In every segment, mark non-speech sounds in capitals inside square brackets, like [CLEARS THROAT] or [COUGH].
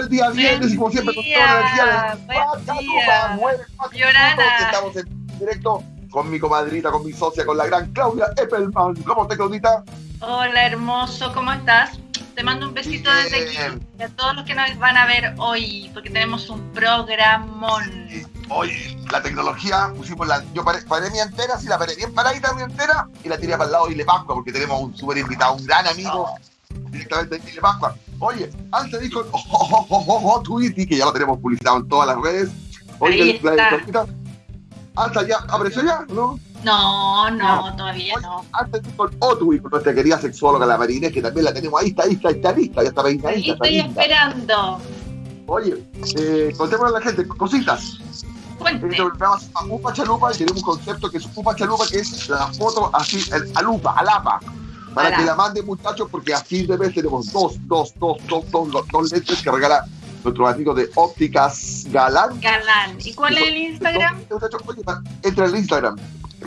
el día viernes y como siempre con toda la energía de. Estamos en directo con mi comadrita, con mi socia, con la gran Claudia Eppelman. ¿Cómo estás, Claudita? Hola, hermoso, ¿cómo estás? Te mando un besito desde aquí y a todos los que nos van a ver hoy, porque tenemos un programón. Hoy la tecnología, pusimos la. Yo paré, paré mi antena, sí, la paré bien paradita mi antena y la tiré para el lado y le Pascua, porque tenemos un súper invitado, un gran amigo, directamente de Chile Pascua. Oye, antes dijo, [LAUGHS] oh, oh, oh, oh, oh, que ya lo tenemos publicado en todas las redes. Oye, Ahí la, está. hasta ya, ¿apareció ya? ¿No? No, no, No. todavía no. Antes dijo Otwi, con nuestra querida sexóloga, la Marinés, que también la tenemos ahí, está, ahí está, está lista, ya está Ahí está estoy linda. esperando. Oye, eh, contémosle a la gente cositas. Cuente. Este programa Upa Chalupa y tenemos un concepto que es Upa Chalupa, que es la foto así, el- a lupa, a lapa. Para que la- la manden muchachos, porque a fin de mes tenemos dos, dos, dos, dos, dos, dos, dos lentes que regala nuestro amigo de Ópticas Galán. Galán. ¿Y cuál es el Instagram? Entra en el Instagram.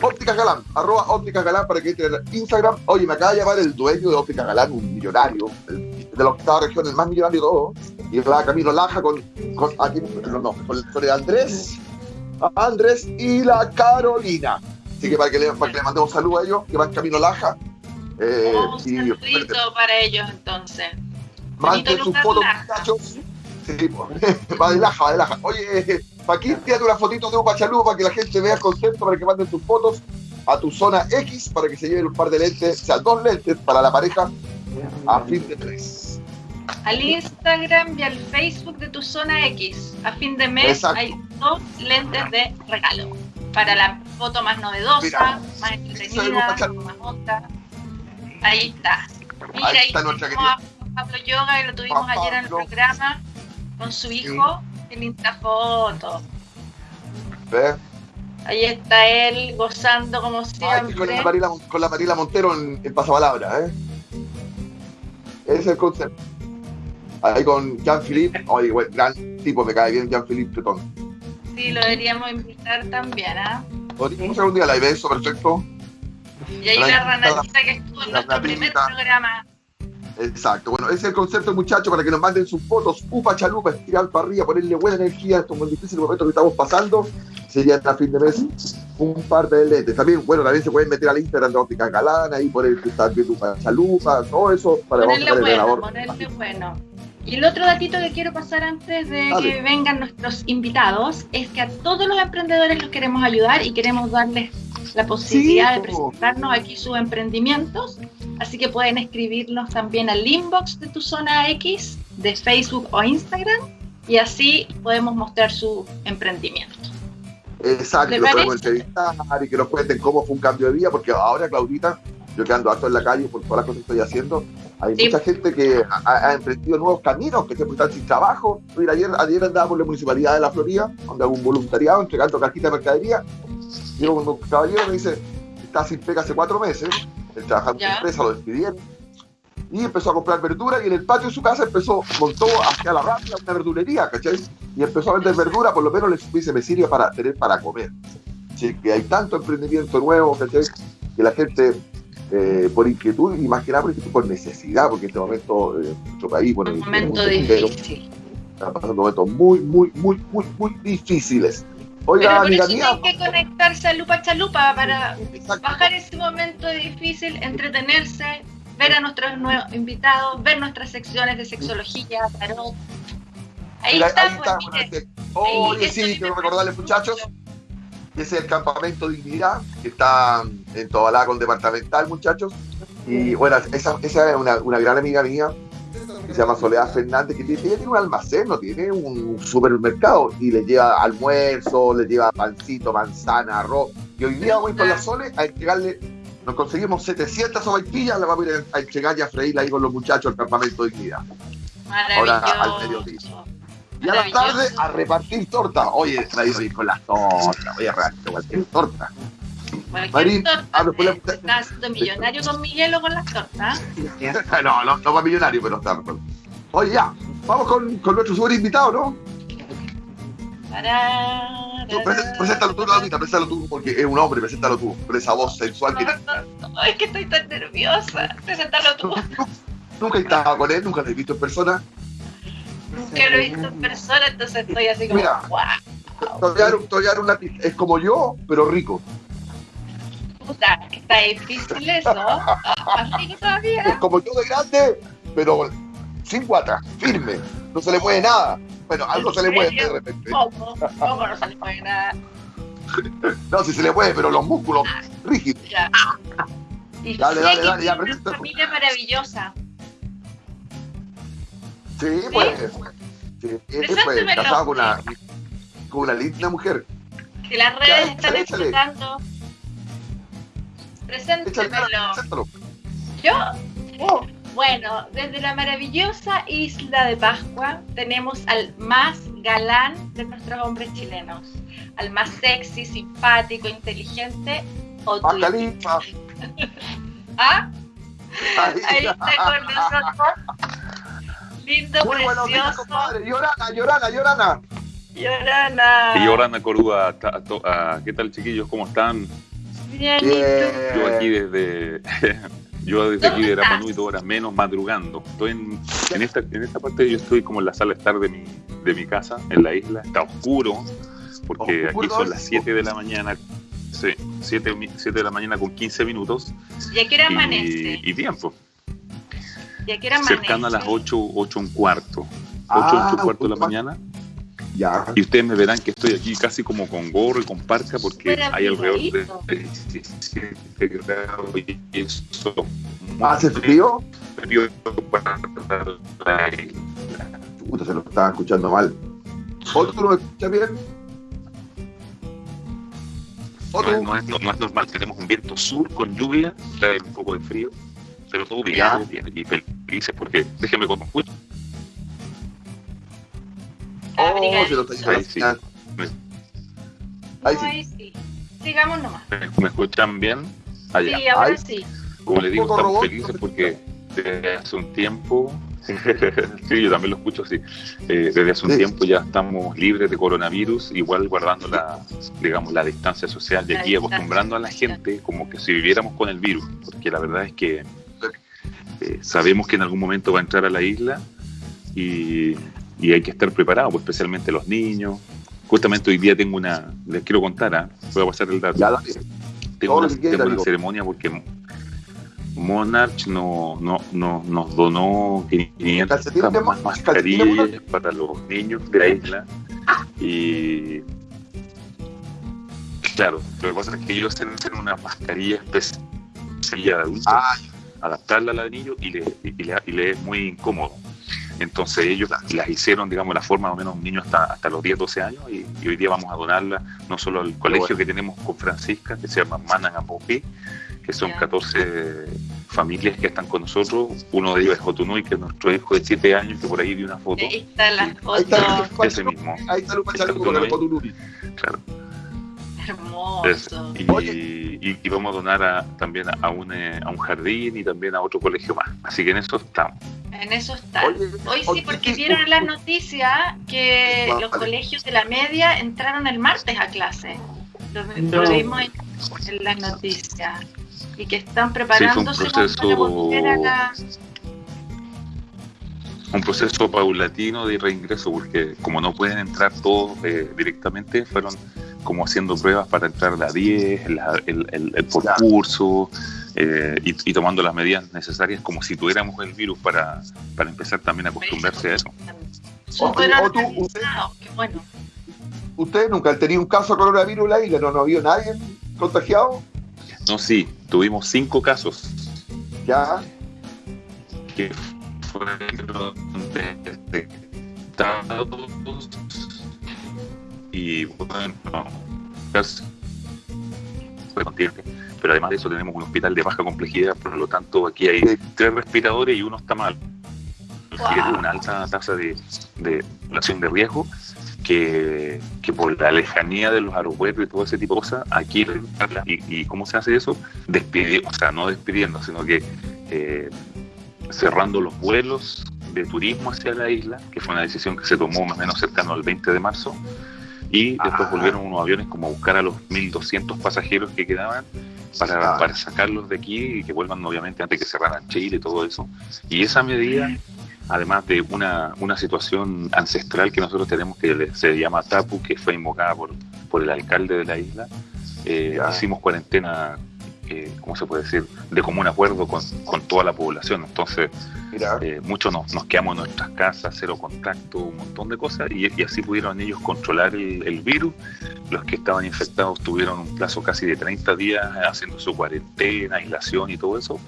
Ópticas Galán, arroba Ópticas Galán para que entre en el Instagram. Oye, me acaba de llamar el dueño de Ópticas Galán, un millonario, el- de la octava región, el más millonario de todo. Y va Camilo Laja con, con, aquí, no, no, con, con el Andrés, Andrés y la Carolina. Así que para que le, para que le mandemos saludos a ellos, que van Camilo Laja. Eh, Oh, un saludito para ellos entonces. sus lugar, fotos, muchachos. Sí, [LAUGHS] va de Laja, va de Laja. Oye, Paquín, tírate una fotito de un pachalú para que la gente vea el concepto, para que manden tus fotos a tu zona X, para que se lleven un par de lentes, o sea, dos lentes para la pareja a fin de tres. Al Instagram y al Facebook de tu zona X. A fin de mes Exacto. hay dos lentes de regalo. Para la foto más novedosa, Mira, más entretenida, más onda. Ahí está. Mira, Ahí ahí está nuestra a Pablo Yoga y lo tuvimos ayer en el programa con su hijo. Qué linda foto. ¿Ves? Ahí está él gozando como Ay, siempre. con, la Marila, con la Marila Montero en, en Pasapalabra, ¿eh? Ese es el concepto. Ahí con Jean-Philippe, oye, güey, gran tipo, me cae bien Jean-Philippe Tetón. Sí, lo deberíamos invitar también, ¿ah? Podríamos hacer un día live, eso, perfecto. Y hay una ranatita que estuvo en nuestro primer programa. Exacto, bueno, ese es el concepto, muchachos, para que nos manden sus fotos. Upa chalupa, estirar para arriba, ponerle buena energía a estos muy difíciles momentos que estamos pasando. Sería a fin de mes un par de lentes. También, bueno, también se pueden meter al Instagram de Óptica Galana y poner que está viendo Upa chalupa, todo eso para Ponerle vamos a poner el bueno, labor. ponerle bueno. Y el otro datito que quiero pasar antes de Dale. que vengan nuestros invitados es que a todos los emprendedores los queremos ayudar y queremos darles la posibilidad Sí, de presentarnos aquí sus emprendimientos. Así que pueden escribirnos también al inbox de tu zona X de Facebook o Instagram y así podemos mostrar su emprendimiento. Exacto, ¿Le lo podemos entrevistar y que nos cuenten cómo fue un cambio de vida, porque ahora, Claudita, yo que ando harto en la calle por todas las cosas que estoy haciendo, hay Sí. mucha gente que ha, ha emprendido nuevos caminos, que siempre están sin trabajo. Mira, ayer, ayer andaba por la municipalidad de la Florida, donde hago un voluntariado entregando cajitas de mercadería. Y un caballero me dice, está sin pega hace cuatro meses, él trabajaba en una empresa, lo despidieron. Y empezó a comprar verdura y en el patio de su casa empezó, montó hacia la rápida una verdulería, ¿cachai? Y empezó a vender verdura, por lo menos le dice, me sirve para tener para comer. Así que hay tanto emprendimiento nuevo, ¿cachai? Que la gente, eh, por inquietud y más que nada por, inquietud, por necesidad, porque en este momento eh, en nuestro país, bueno, Un momento difícil. está pasando momentos muy, muy, muy, muy, muy difíciles. Pero Oiga, por amiga eso mía, hay que conectarse a Lupa Chalupa para exacto. bajar ese momento difícil, entretenerse, ver a nuestros nuevos invitados, ver nuestras secciones de sexología, tarot. Ahí Mira, está, ahí pues, está, mire. ese- Ahí, Oye, sí, quiero recordarles, muchachos, que ese es el campamento Dignidad, que está en Tobalá con Departamental, muchachos. Y bueno, esa, esa es una, una gran amiga mía, que se llama Soledad Fernández, que tiene, ella tiene un almacén, no tiene un supermercado, y le lleva almuerzo, le lleva pancito, manzana, arroz. Y hoy día voy con la Sole a entregarle, nos conseguimos 700 sopaipillas, la vamos a ir a entregar y a freírla ahí con los muchachos del campamento Dignidad. ahora al mediodía. Y a la tarde a repartir torta. Oye, la con las tortas, voy a repartir cualquier torta. Marín, ah, después estás millonario con Miguel o con las tortas. [LAUGHS] no, no, no para millonario, pero está. Oye, ya, vamos con, con nuestro super invitado, ¿no? Tará, Tú, presen- Preséntalo tú, Laurita, preséntalo tú, porque es un hombre, preséntalo tú, con esa voz sensual que No, no, no, es que estoy tan nerviosa. Preséntalo tú. nunca he estado con él, nunca lo he visto en persona. Nunca lo he visto en persona, entonces estoy así como, Mira. wow, Te voy a dar un- te voy a dar una. Es como yo, pero rico. Puta, está difícil eso. Así que Es todavía. como yo de grande, pero sin guata, firme. No se le mueve nada. Bueno, algo se le mueve de repente. ¿Cómo? ¿Cómo no se le puede nada? [LAUGHS] No, si se le mueve, pero los músculos rígidos. Ya. Y Dale, dale, dale, ya, una presenta. familia maravillosa. Sí, pues. Sí, es, pues, Preséntemelo. casado con una, con una linda mujer. Que las redes Ya, están échale, échale. Preséntemelo. Yo, Oh, bueno, desde la maravillosa isla de Pascua tenemos al más galán de nuestros hombres chilenos, al más sexy, simpático, inteligente. Pascalita. [LAUGHS] ¿Ah? Ahí. Está con nosotros. Lindo, Muy buenos días, precioso. compadre. Llorana, llorana, llorana. Llorana. Y Orana Coruda, ta- to- ah, ¿qué tal chiquillos? ¿Cómo están? Bien, Yo aquí desde [LAUGHS] yo desde aquí ¿Dónde de Rapa estás? Nui, dos horas menos madrugando. Estoy en, en esta en esta parte yo estoy como en la sala de estar de mi de mi casa en la isla. Está oscuro porque Oscuro, aquí son las 7 de la mañana. Sí, 7, de la mañana con 15 minutos ¿Y a qué hora amanece? y, y tiempo. ¿Y a qué hora amanece? Cercano a las 8, 8 un cuarto. 8, Ah, 8 un cuarto de la mañana. Ya. Y ustedes me verán que estoy aquí casi como con gorro y con parca porque hay alrededor de abrigadito. 17 grados y eso. ¿Hace frío? frío para la isla. Puta, se lo estaba escuchando mal. ¿Otro me escuchas bien? No, ¿Otro? es- no es, no es normal, tenemos un viento sur con lluvia, trae un poco de frío, pero todo bien, bien. Y felices porque déjenme con escucho. Oh, se lo está Ahí sí. Sigamos nomás. ¿Me, me escuchan bien? Allá. Sí, ahora Ahí. sí. Como le digo, estamos robot, felices porque desde hace un tiempo, [LAUGHS] sí, yo también lo escucho así, Eh, desde hace un Sí. tiempo ya estamos libres de coronavirus, igual guardando la, digamos, la distancia social de La aquí, acostumbrando a la gente como que si viviéramos con el virus, porque la verdad es que eh, sabemos que en algún momento va a entrar a la isla y, y hay que estar preparado, pues, especialmente los niños. Justamente hoy día tengo una, les quiero contar, ¿ah? voy a pasar el dato Ya, tengo una, tengo una ceremonia porque Monarch no, no, no, nos donó 500 Calcetines de más Mon- mascarillas para los niños de la isla. Y claro, lo que pasa es que ellos hacen hacen una mascarilla especial de adultos, Ah, adaptarla al niño y le, y, le, y le es muy incómodo. Entonces ellos las hicieron, digamos, la forma más o menos un niño hasta, hasta los 10, 12 años y, y hoy día vamos a donarla no solo al colegio bueno. que tenemos con Francisca, que se llama Manangapopi, que son Ya. 14 familias que están con nosotros. Uno de ellos es Jotunui, que es nuestro hijo de 7 años, que por ahí vi una foto. Ahí está la ahí foto. está el Ese mismo, Ahí está el claro. Es- Hermoso. y, Oye. y- y vamos a donar a- también a un, eh, a un jardín y también a otro colegio más. Así que en eso estamos. En eso está. Oye, Hoy sí, oye, porque sí, vieron en las noticias que Vale. los colegios de la media entraron el martes a clase. Lo, No. lo vimos en, en las noticias. Y que están preparándose proceso- para volver a la... un proceso paulatino de reingreso, porque como no pueden entrar todos eh, directamente, fueron como haciendo pruebas para entrar a la 10, la- el, el- el por curso, eh, y, y tomando las medidas necesarias como si tuviéramos el virus para, para empezar también a acostumbrarse a eso. Súper bueno. ¿Ustedes nunca han tenido un caso de coronavirus en la isla? ¿No, no ha habido nadie contagiado? No, sí, tuvimos cinco casos Ya. que fueron detectados y bueno, pero además de eso tenemos un hospital de baja complejidad, por lo tanto aquí hay tres respiradores y uno está mal. Wow. Una alta tasa de, de de riesgo que, que por la lejanía de los aeropuertos y todo ese tipo de cosas, aquí y, y cómo se hace eso, despidiendo, o sea, no despidiendo, sino que eh, cerrando los vuelos de turismo hacia la isla, que fue una decisión que se tomó más o menos cercano al 20 de marzo, y después Ah. volvieron unos aviones como a buscar a los 1.200 pasajeros que quedaban para, Ah. para sacarlos de aquí y que vuelvan obviamente antes que cerraran Chile y todo eso. Y esa medida además de una, una situación ancestral que nosotros tenemos que se llama Tapu, que fue invocada por, por el alcalde de la isla. Eh, hicimos cuarentena, eh, ¿cómo se puede decir?, de común acuerdo con, con toda la población. Entonces, eh, muchos nos, nos, quedamos en nuestras casas, cero contacto, un montón de cosas, y, y así pudieron ellos controlar el, el, virus. Los que estaban infectados tuvieron un plazo casi de 30 días haciendo su cuarentena, aislación y todo eso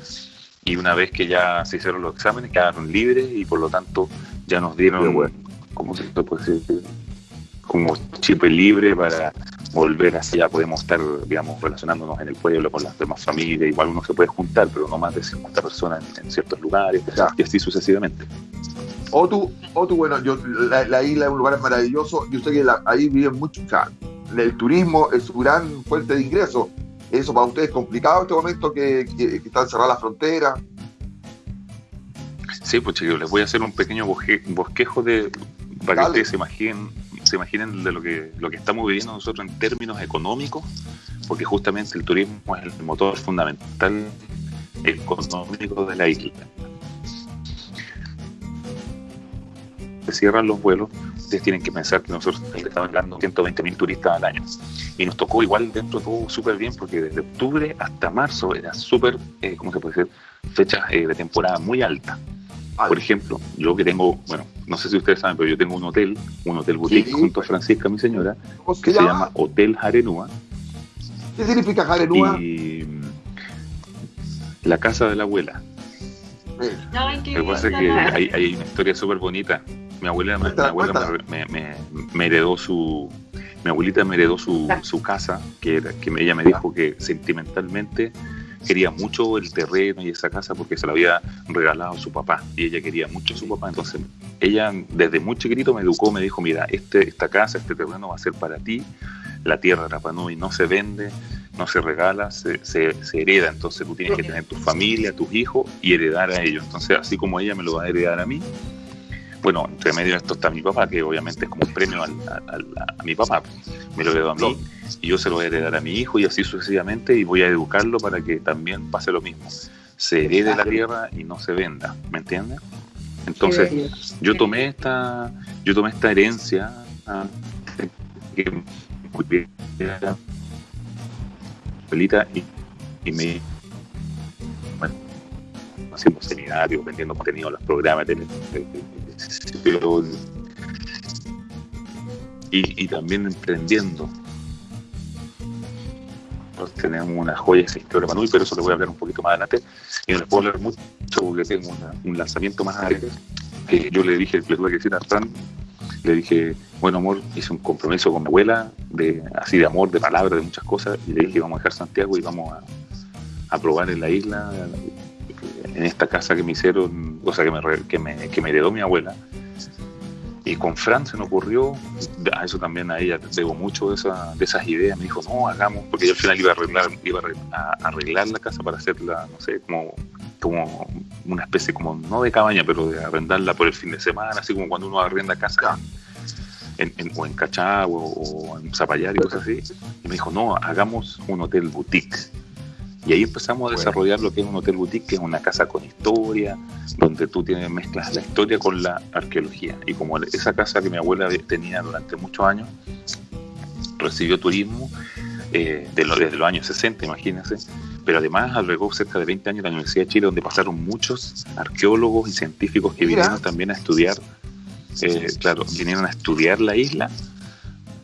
y una vez que ya se hicieron los exámenes quedaron libres y por lo tanto ya nos dieron, bueno. ¿cómo se puede decir? Como chip libre para volver así, ya podemos estar, digamos, relacionándonos en el pueblo con las demás familias, igual uno se puede juntar, pero no más de 50 personas en, ciertos lugares ya. y así sucesivamente. O tú, o tú bueno, yo, la, la, isla es un lugar maravilloso, yo sé que la, ahí viven muchos, o sea, el turismo es su gran fuente de ingresos, ¿Eso para ustedes es complicado en este momento que, que, que están cerradas las fronteras? Sí, pues chicos, les voy a hacer un pequeño bosque, bosquejo de para Dale. que ustedes se imaginen, se imaginen de lo que, lo que estamos viviendo nosotros en términos económicos, porque justamente el turismo es el motor fundamental económico de la isla. Se cierran los vuelos, ustedes tienen que pensar que nosotros estamos dando 120 mil turistas al año. Y nos tocó igual dentro de todo súper bien, porque desde octubre hasta marzo era súper, eh, ¿cómo se puede decir? Fechas eh, de temporada muy alta. Por ejemplo, yo que tengo, bueno, no sé si ustedes saben, pero yo tengo un hotel, un hotel boutique sí, junto a Francisca, mi señora, que se llama Hotel Jarenúa. ¿Qué significa Jarenúa? Y mm, la casa de la abuela. No, Lo que pasa es que hay, hay una historia súper bonita. Mi abuela, mi abuela me, me, me, heredó su, mi abuelita me heredó su, su casa, que, era, que ella me dijo que sentimentalmente quería mucho el terreno y esa casa porque se la había regalado su papá y ella quería mucho a su papá. Entonces, ella desde muy chiquito me educó, me dijo, mira, este, esta casa, este terreno va a ser para ti, la tierra de Rapanui no se vende, no se regala, se, se, se, hereda. Entonces tú tienes que tener tu familia, tus hijos y heredar a ellos. Entonces, así como ella me lo va a heredar a mí, bueno, entre medio de esto está mi papá, que obviamente es como un premio al, al, a, mi papá. Me lo heredó a mí y yo se lo voy a heredar a mi hijo y así sucesivamente y voy a educarlo para que también pase lo mismo. Se herede la tierra y no se venda, ¿me entiendes? Entonces, yo tomé esta, yo tomé esta herencia que y, y me bueno, haciendo seminarios, vendiendo contenido a los programas de, de, de, y, y, también emprendiendo. Tenemos una joya esa historia Manuel, pero eso le voy a hablar un poquito más adelante. Y no les puedo hablar mucho porque tengo una, un lanzamiento más adelante. Que yo le dije, le tuve que decir a Fran, le dije, bueno amor, hice un compromiso con mi abuela, de así de amor, de palabras, de muchas cosas, y le dije, vamos a dejar Santiago y vamos a probar en la isla, en esta casa que me hicieron, o sea, que me, que me, que me heredó mi abuela. Y con Fran se me ocurrió, a eso también a ella debo mucho de, esa, de esas ideas, me dijo, no, hagamos, porque yo al final iba a arreglar, iba a arreglar la casa para hacerla, no sé, como, como una especie, como no de cabaña, pero de arrendarla por el fin de semana, así como cuando uno arrenda casa o en Cachagua o en Zapallar y cosas así. Y me dijo, no, hagamos un hotel boutique y ahí empezamos a desarrollar lo que es un hotel boutique, que es una casa con historia, donde tú tienes mezclas la historia con la arqueología. Y como esa casa que mi abuela tenía durante muchos años, recibió turismo eh, de desde los años 60, imagínense, pero además albergó cerca de 20 años la Universidad de Chile, donde pasaron muchos arqueólogos y científicos que vinieron también a estudiar, eh, claro, vinieron a estudiar la isla.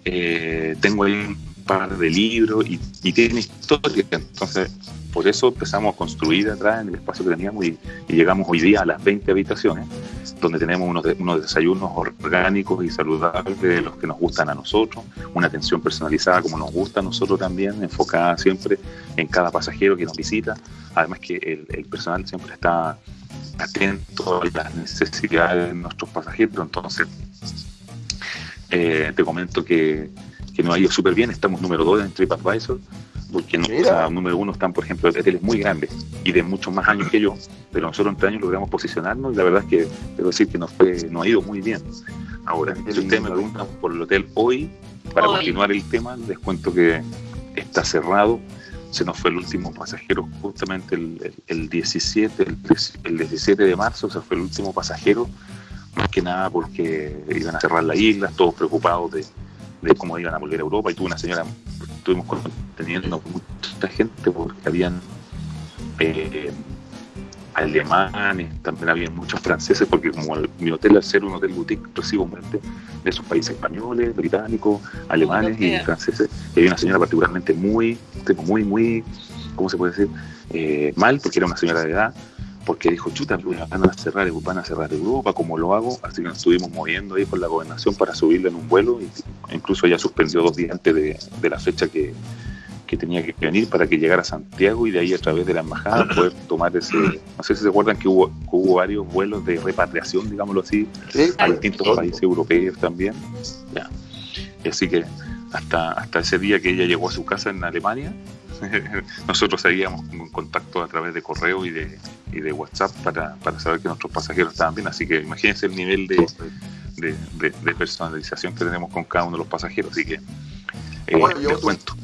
Eh, tengo ahí par de libros y, tiene historia, entonces por eso empezamos a construir atrás en el espacio que teníamos y, llegamos hoy día a las 20 habitaciones, donde tenemos unos, de, unos desayunos orgánicos y saludables los que nos gustan a nosotros, una atención personalizada como nos gusta a nosotros también, enfocada siempre en cada pasajero que nos visita. Además que el, el personal siempre está atento a las necesidades de nuestros pasajeros, entonces eh, te comento que, que nos ha ido súper bien, estamos número 2 en TripAdvisor, porque no, o sea, número uno están, por ejemplo, hoteles muy grandes y de muchos más años que yo, pero nosotros en tres años logramos posicionarnos y la verdad es que debo decir que nos, fue, nos ha ido muy bien. Ahora, si ustedes me preguntan por el hotel hoy, para hoy. continuar el tema, les cuento que está cerrado se nos fue el último pasajero justamente el, el, 17, el, 17 de marzo, se fue el último pasajero, más que nada porque iban a cerrar la isla, todos preocupados de, de cómo iban a volver a Europa y tuve una señora, estuvimos teniendo mucha gente porque habían eh, alemanes, también había muchos franceses, porque como mi hotel al ser un hotel boutique recibo gente de esos países españoles, británicos, alemanes y franceses. Y había una señora particularmente muy, muy, muy, ¿cómo se puede decir? Eh, mal, porque era una señora de edad, porque dijo, chuta, van a cerrar, van a cerrar Europa, ¿cómo lo hago? Así que nos estuvimos moviendo ahí con la gobernación para subirle en un vuelo, y incluso ella suspendió dos días antes de la fecha que, que tenía que venir para que llegara a Santiago y de ahí a través de la embajada [CLEARS THROAT] poder tomar ese, no sé si se acuerdan que hubo, hubo varios vuelos de repatriación, digámoslo así, a distintos países europeos también. Ya. Así que hasta, hasta ese día que ella llegó a su casa en Alemania, [LAUGHS] nosotros seguíamos en contacto a través de correo y de, y de WhatsApp para, para saber que nuestros pasajeros estaban bien. Así que imagínense el nivel de, de, personalización que tenemos con cada uno de los pasajeros. Así que eh, les cuento.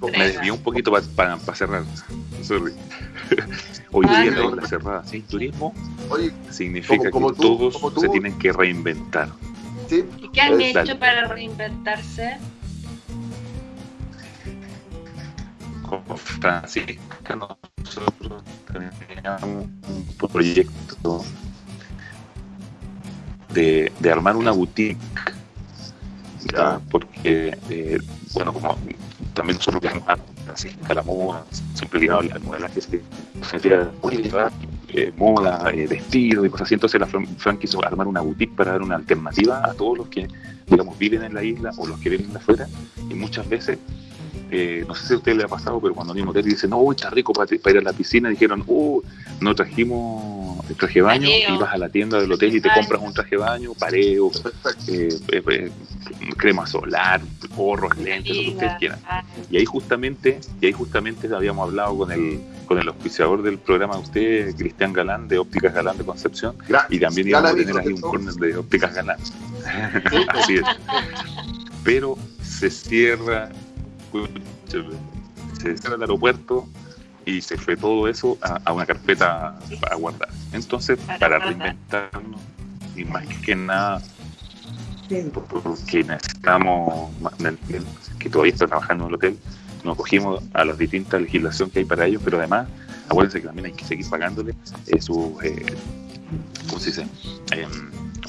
Me desvió un poquito para cerrar. [LAUGHS] Hoy día la obra cerrada sin turismo significa que todos se tienen que reinventar. ¿Y qué han hecho para reinventarse? Como Francisca, nosotros teníamos un proyecto de, de armar una boutique. Porque, eh, bueno, como también nosotros viajamos a la moda, siempre ligado al modelaje, se sentía muy eh, moda, eh, vestido y cosas así. Entonces la Fran, quiso armar una boutique para dar una alternativa a todos los que, digamos, viven en la isla o los que viven afuera. Y muchas veces, eh, no sé si a usted le ha pasado, pero cuando a hotel dicen, no, está rico para, ir a la piscina, dijeron, oh, no trajimos el traje de baño, y vas a la tienda del hotel y te compras un traje de baño, pareo, crema solar, gorros, lentes, lo que ustedes quieran. Y ahí justamente, y ahí justamente habíamos hablado con el, con el auspiciador del programa de usted, Cristian Galán, de Ópticas Galán de Concepción, y también íbamos a tener ahí un corner de Ópticas Galán. [LAUGHS] Así es. Pero se cierra, se cierra el aeropuerto y se fue todo eso a, una carpeta para guardar. Entonces, para reinventarnos, y más que nada porque necesitamos, que todavía está trabajando en el hotel, nos cogimos a las distintas legislaciones que hay para ellos, pero además, acuérdense que también hay que seguir pagándole eh, sus, eh, ¿cómo se dice? Eh,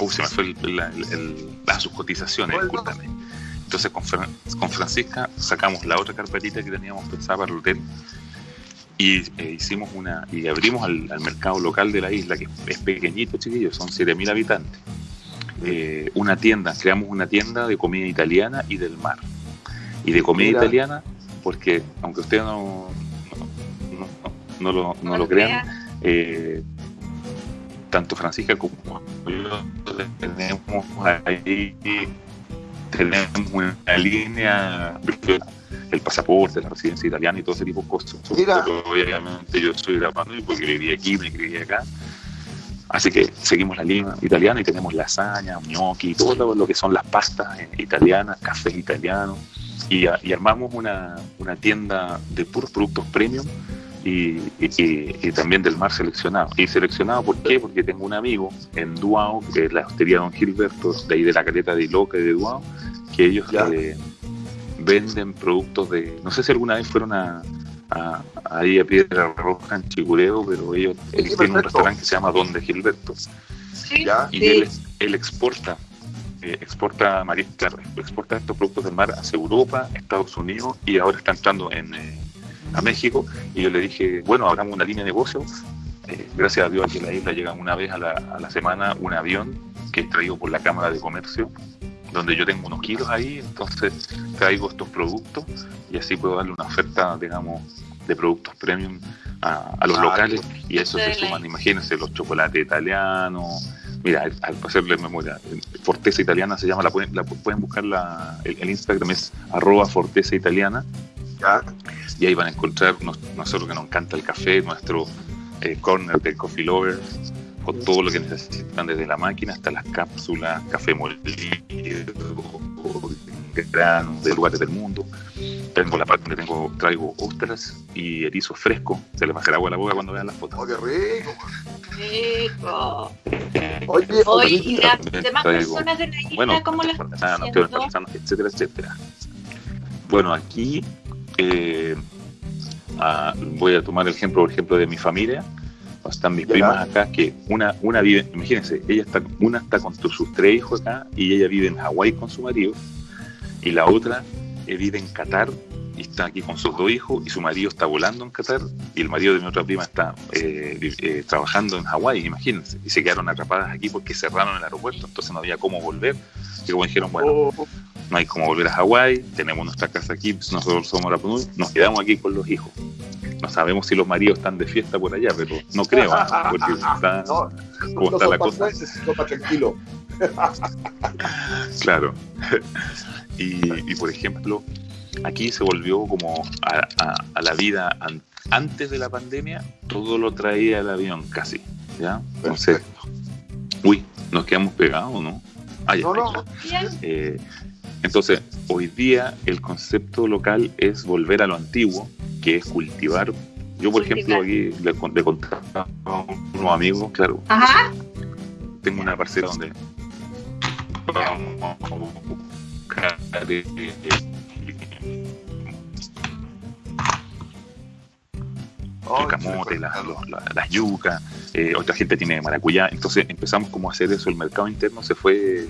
se me fue el, el, sus cotizaciones, discúlpame. Entonces con, con Francisca sacamos la otra carpetita que teníamos pensada para el hotel y eh, hicimos una y abrimos al, al, mercado local de la isla que es pequeñito chiquillos son 7.000 habitantes. Eh, una tienda, creamos una tienda de comida italiana y del mar. Y de comida italiana, porque aunque ustedes no, no, lo, no lo, crean, eh, tanto Francisca como yo tenemos ahí tenemos una línea el pasaporte, la residencia italiana y todo ese tipo de cosas. obviamente yo soy grabando porque viví aquí, me crié acá Así que seguimos la línea italiana y tenemos lasaña, gnocchi, todo lo que son las pastas italianas, café italiano. Y, armamos una, tienda de puros productos premium y, también del mar seleccionado. Y seleccionado, ¿por qué? Porque tengo un amigo en Duao, que es la hostería Don Gilberto, de ahí de la caleta de Iloca y de Duao, que ellos eh, venden productos de. No sé si alguna vez fueron a, ahí a Piedra Roja en Chigureo, pero ellos, tienen un restaurante que se llama Donde Gilberto. y Él, exporta, eh, exporta exporta estos productos del mar hacia Europa, Estados Unidos y ahora está entrando en, eh, a México. Y yo le dije, bueno, abramos una línea de negocio. Eh, gracias a Dios aquí en la isla llega una vez a la, a la semana un avión que es traído por la Cámara de Comercio donde yo tengo unos kilos ahí, entonces traigo estos productos y así puedo darle una oferta, digamos, de productos premium a, los locales y a eso se suman, imagínense, los chocolates italianos. Mira, al hacerle memoria, Forteza Italiana se llama, la pueden, la pueden buscar, la, el, Instagram es arroba Forteza Italiana. Y ahí van a encontrar nosotros que nos encanta el café, nuestro eh, corner de Coffee Lovers, con todo lo que necesitan desde la máquina hasta las cápsulas, café molido, granos de lugares del mundo tengo la parte donde tengo, traigo ostras y erizo fresco. Se les baja el agua a la boca cuando vean las fotos. ¡Oh, qué rico! Rico. Oye, Hoy, y oye, las demás traigo- personas de la isla, Bueno, ¿cómo las están haciendo? etcétera, etcétera. Bueno, aquí eh, ah, voy a tomar el ejemplo, por ejemplo, de mi familia. Están mis primas acá, que una, una vive, imagínense, ella está, una está con sus tres hijos acá y ella vive en Hawái con su marido, y la otra eh, vive en Qatar y está aquí con sus dos hijos, y su marido está volando en Qatar, y el marido de mi otra prima está eh, eh, trabajando en Hawái, imagínense, y se quedaron atrapadas aquí porque cerraron el aeropuerto, entonces no había cómo volver. Y como dijeron, bueno, oh, no hay como volver a Hawái, tenemos nuestra casa aquí, nosotros somos la nos quedamos aquí con los hijos. No sabemos si los maridos están de fiesta por allá, pero no creo, porque está, [LAUGHS] no, ¿cómo no está la cosa? más tranquilos. [LAUGHS] Claro. [LAUGHS] Y, y, por ejemplo, aquí se volvió como a, a- a la vida an- antes de la pandemia, todo lo traía el avión casi, ¿ya? Entonces, uy, nos quedamos pegados, ¿no? Ah, ya No. Eh, entonces, hoy día el concepto local es volver a lo antiguo, que es cultivar. Yo, por ejemplo, aquí le, le contaba a unos amigos, claro, Ajá. tengo una parcela donde vamos a buscar eh, el camote, las, la- yucas, eh, otra gente tiene maracuyá, entonces empezamos como a hacer eso, el mercado interno se fue,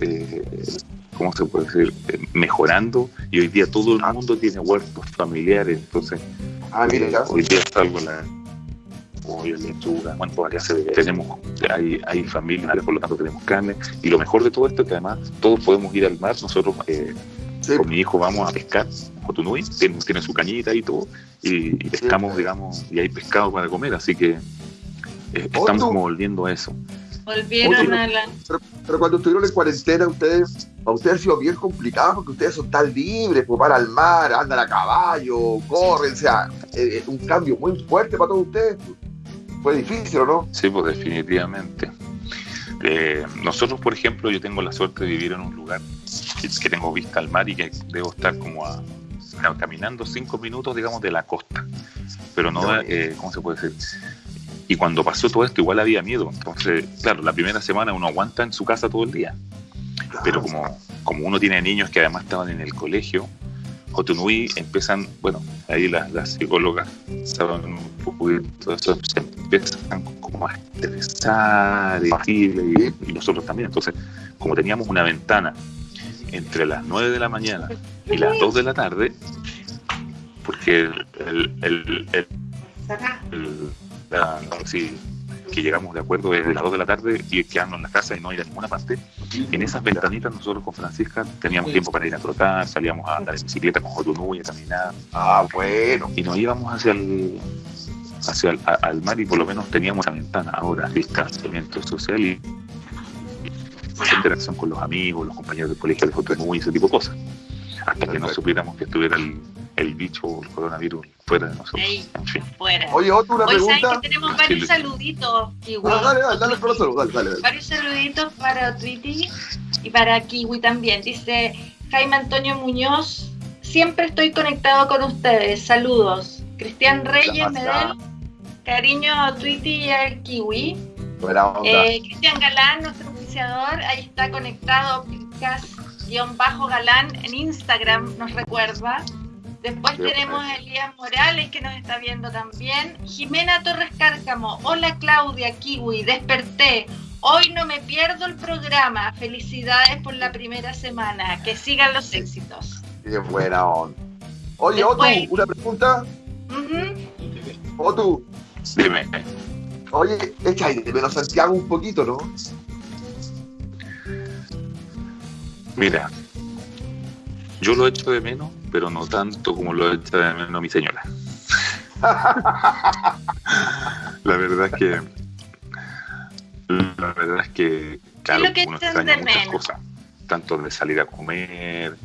eh, ¿cómo se puede decir?, Eh, mejorando y hoy día todo el mundo tiene huertos familiares, entonces Ah, mira, eh, hoy día salgo la pollo, lechuga, bueno, todavía se tenemos, hay, hay familia, por lo tanto tenemos carne, y lo mejor de todo esto es que además todos podemos ir al mar, nosotros eh, Sí, con mi hijo vamos a pescar en Cotunui, tiene, tiene su cañita y todo, y, y pescamos, digamos, y hay pescado para comer, así que eh, estamos como volviendo a eso. Volvieron Oye, a la. pero cuando estuvieron en cuarentena, ustedes, a ustedes ha sido bien complicado porque ustedes son tan libres, pues van al mar, andan a caballo, corren, o sea, eh, un cambio muy fuerte para todos ustedes. pues. Fue difícil, ¿o no? Sí, pues definitivamente. Eh, nosotros, por ejemplo, yo tengo la suerte de vivir en un lugar que, tengo vista al mar y que debo estar como a, caminando cinco minutos, digamos, de la costa. Pero no, eh, ¿cómo se puede decir? Y cuando pasó todo esto, igual había miedo. Entonces, claro, la primera semana uno aguanta en su casa todo el día. Pero como, como uno tiene niños que además estaban en el colegio, Jotunui empiezan, bueno, ahí las, las psicólogas saben un poquito de eso, se empiezan como a estresar y, y- y nosotros también. Entonces, como teníamos una ventana entre las 9 de la mañana y las 2 de la tarde, porque el, el, el- el- el- la- sí, que llegamos de acuerdo desde las 2 de la tarde y quedarnos en la casa y no ir a ninguna parte, en esas ventanitas nosotros con Francisca teníamos tiempo para ir a trotar, salíamos a andar en bicicleta con Jotunui, a caminar, Ah, bueno. y nos íbamos hacia el hacia el, a- al mar y por lo menos teníamos la ventana ahora distanciamiento social y y interacción con los amigos, los compañeros del colegio de Jotunui, ese tipo de cosas. Hasta que no supiéramos que estuviera el, el bicho o el coronavirus fuera de nosotros Ey. en fin Fuera. Oye, Otto, una Hoy saben pregunta. que tenemos varios saluditos, Kiwi. Ah, dale, dale, dale los saludos, dale, dale, dale. Varios saluditos para Twitty y para Kiwi también. Dice Jaime Antonio Muñoz, siempre estoy conectado con ustedes. Saludos. Cristian Reyes, Gracias. Medel, cariño a Twitty y al Kiwi. Buena onda. Eh, Cristian Galán, nuestro oficiador, ahí está conectado, Cas-Galán en Instagram, nos recuerda. Después tenemos a Elías Morales que nos está viendo también. Jimena Torres Cárcamo, hola Claudia, Kiwi, desperté. Hoy no me pierdo el programa. Felicidades por la primera semana. Que sigan los éxitos. Qué buena onda. Oye, Después. una pregunta. Ujú. Otto, dime oye, echa ahí de menos Santiago un poquito, ¿no? mira yo lo echo de menos pero no tanto como lo echa de menos mi señora. [LAUGHS] La verdad es que la verdad es que claro, lo que uno extraña de muchas menos? cosas tanto de salir a comer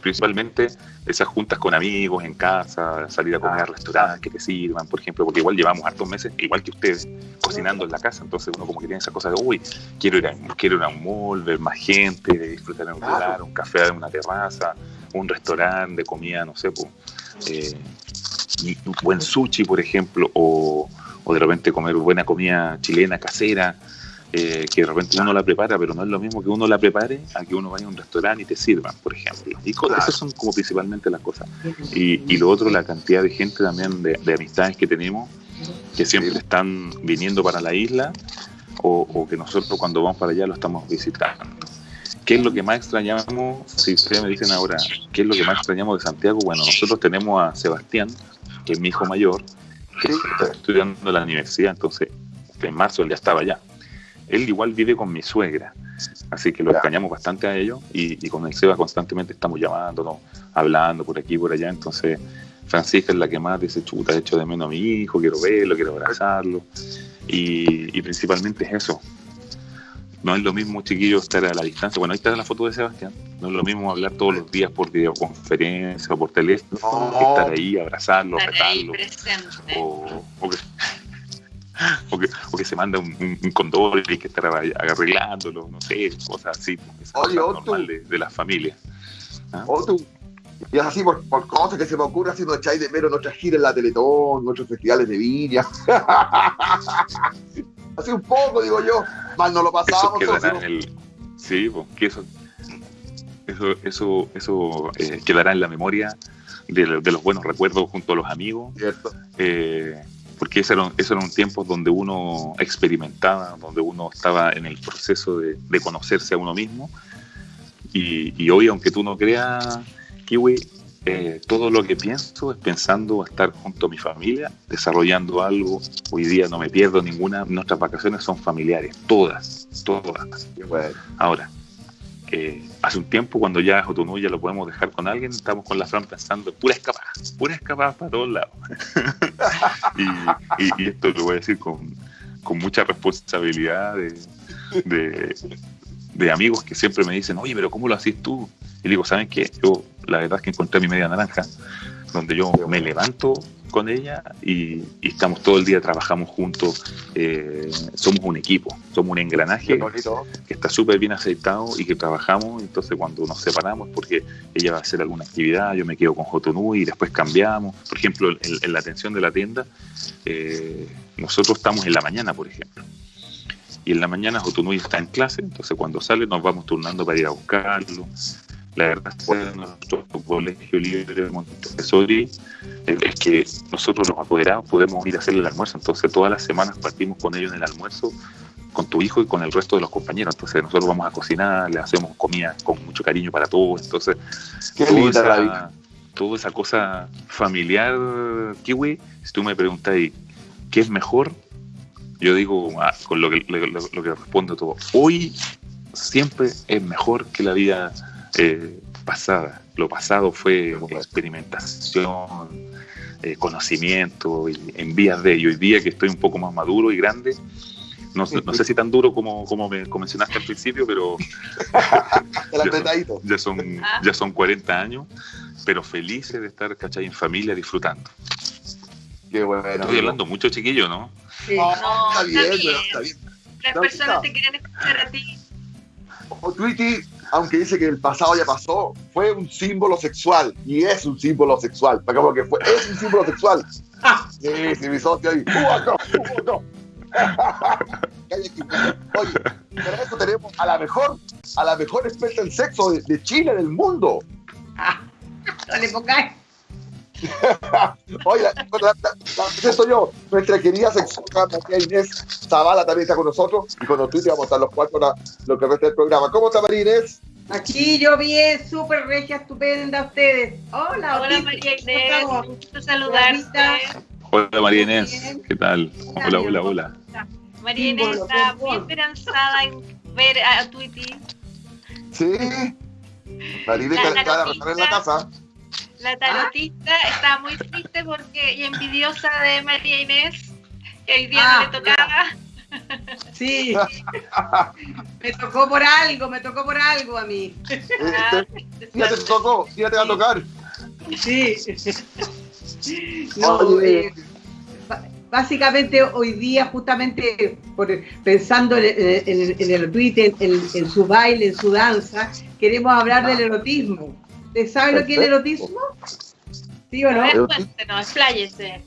principalmente esas juntas con amigos en casa, salir a comer a restaurantes que te sirvan, por ejemplo, porque igual llevamos hartos meses, igual que ustedes, cocinando en la casa, entonces uno como que tiene esa cosa de, uy, quiero ir a, quiero ir a un mall, ver más gente, disfrutar en un lugar, un café en una terraza, un restaurante de comida, no sé, pues, un buen sushi, por ejemplo, o, o de repente comer buena comida chilena casera, eh, que de repente uno la prepara, pero no es lo mismo que uno la prepare a que uno vaya a un restaurante y te sirvan, por ejemplo. Y esas son como principalmente las cosas. Y, y, lo otro, la cantidad de gente también, de, de amistades que tenemos, que siempre están viniendo para la isla o, o, que nosotros cuando vamos para allá lo estamos visitando. ¿Qué es lo que más extrañamos? Si ustedes me dicen ahora, ¿qué es lo que más extrañamos de Santiago? Bueno, nosotros tenemos a Sebastián, que es mi hijo mayor, que está estudiando en la universidad, entonces en marzo él ya estaba allá él igual vive con mi suegra, así que lo extrañamos bastante a ellos y, con el Seba constantemente estamos llamándonos, hablando por aquí y por allá, entonces Francisca es la que más dice, chuta, he hecho de menos a mi hijo, quiero verlo, quiero abrazarlo, y, principalmente es eso. No es lo mismo, chiquillos, estar a la distancia. Bueno, ahí está la foto de Sebastián. No es lo mismo hablar todos los días por videoconferencia o por teléfono, que estar ahí, abrazarlo, apretarlo. O, o, que, o que, o que se manda un, un, condor y hay que estar arreglándolo, no sé, cosas así, Oye, normal de, de las familias. ¿Ah? tú, y es así por, por, cosas que se me ocurren, así no echáis de menos nuestras giras en la Teletón, nuestros festivales de viña. [LAUGHS] así un poco, digo yo, mal no lo pasábamos. Eso quedará en el, sí, pues, que eso, eso, eso, eso eh, quedará en la memoria de, de, los buenos recuerdos junto a los amigos. Cierto. Eh, porque esos eran, eso eran tiempos donde uno experimentaba, donde uno estaba en el proceso de, de conocerse a uno mismo. Y, y, hoy, aunque tú no creas, Kiwi, eh, todo lo que pienso es pensando estar junto a mi familia, desarrollando algo. Hoy día no me pierdo ninguna, nuestras vacaciones son familiares, todas, todas. Bueno. Ahora, eh, hace un tiempo, cuando ya Jotunú ya lo podemos dejar con alguien, estamos con la Fran pensando pura escapada, pura escapada para todos lados. [LAUGHS] y, y, y, esto lo voy a decir con, con mucha responsabilidad de, de, de, amigos que siempre me dicen, oye, pero ¿cómo lo haces tú? Y digo, ¿saben qué? Yo la verdad es que encontré mi media naranja, donde yo me levanto con ella y, y, estamos todo el día, trabajamos juntos, eh, somos un equipo, somos un engranaje que está súper bien aceitado y que trabajamos, entonces cuando nos separamos porque ella va a hacer alguna actividad, yo me quedo con Jotonú y después cambiamos, por ejemplo, en, en la atención de la tienda, eh, nosotros estamos en la mañana, por ejemplo. Y en la mañana Jotunui está en clase, entonces cuando sale nos vamos turnando para ir a buscarlo, la verdad es que nuestro colegio libre de Montessori es que nosotros los apoderados podemos ir a hacer el almuerzo, entonces todas las semanas partimos con ellos en el almuerzo con tu hijo y con el resto de los compañeros, entonces nosotros vamos a cocinar, le hacemos comida con mucho cariño para todos, entonces Qué toda, esa, toda esa cosa familiar, Kiwi, si tú me preguntas qué es mejor, yo digo, ah, con lo que, lo, lo que respondo todo, hoy siempre es mejor que la vida eh, pasada. Lo pasado fue experimentación, eh, conocimiento, y en vías de ello. Hoy día que estoy un poco más maduro y grande, no, no sé si tan duro como, como me mencionaste al principio, pero [LAUGHS] ya, son, ya, son, ya son 40 años, pero felices de estar, ¿cachai? En familia disfrutando. Qué bueno. Estoy hablando mucho, chiquillo, ¿no? Sí, no, está, bien, está, bien. está bien. Las personas te quieren escuchar a ti. O Tweety, aunque dice que el pasado ya pasó, fue un símbolo sexual y es un símbolo sexual. Como que fue, es un símbolo sexual. [LAUGHS] Sí, sí, mi socio ahí. ¡Uh, no! [LAUGHS] Oye, para eso tenemos a la mejor, a la mejor experta en sexo de, de Chile, del mundo. no le pongáis. [LAUGHS] Oye, la, la, la, presento yo, nuestra querida sexóloga María Inés Zavala también está con nosotros y con nosotros vamos a estar los cuatro para lo que resta del programa. ¿Cómo está María Inés? Aquí yo bien, súper regia, estupenda ustedes. Hola, hola María Inés, un gusto saludarte. Hola María Inés, ¿qué tal? Hola, hola, hola. María Inés está muy esperanzada en ver a Tweety. Sí, María Inés está en la casa. La tarotista ah. está muy triste porque y envidiosa de María Inés, que hoy día ah, no le tocaba. Sí, [LAUGHS] me tocó por algo, me tocó por algo a mí. Ah, ya te tocó, ya te va a tocar. Sí. [LAUGHS] No, eh, básicamente hoy día, justamente por, pensando en, en, en el tweet, en, en, su baile, en su danza, queremos hablar del erotismo ¿Usted sabe lo que es el erotismo? ¿Sí o no? A ver, Erotismo. cuéntenos, expláyese.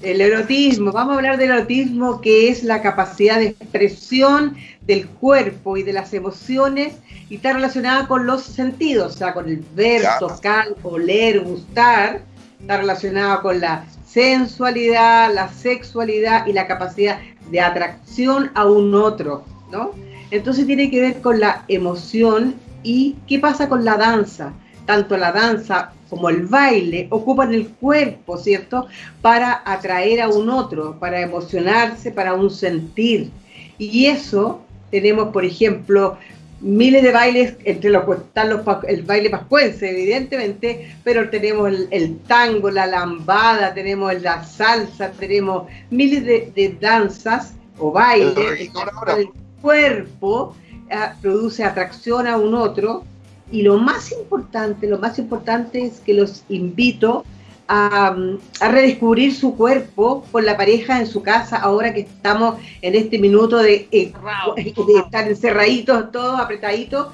El erotismo, vamos a hablar del erotismo que es la capacidad de expresión del cuerpo y de las emociones y está relacionada con los sentidos, o sea, con el ver, tocar, oler, gustar, está relacionada con la sensualidad, la sexualidad y la capacidad de atracción a un otro, ¿no? Entonces tiene que ver con la emoción y qué pasa con la danza. Tanto la danza como el baile ocupan el cuerpo, ¿cierto? Para atraer a un otro, para emocionarse, para un sentir. Y eso tenemos, por ejemplo, miles de bailes, entre los que están los, el baile pascuense, evidentemente, pero tenemos el, el tango, la lambada, tenemos la salsa, tenemos miles de, de danzas o bailes, el cuerpo ah, produce atracción a un otro. Y lo más importante, lo más importante es que los invito a, mm, a redescubrir su cuerpo con la pareja en su casa, ahora que estamos en este minuto de, eh, de estar encerraditos, todos apretaditos.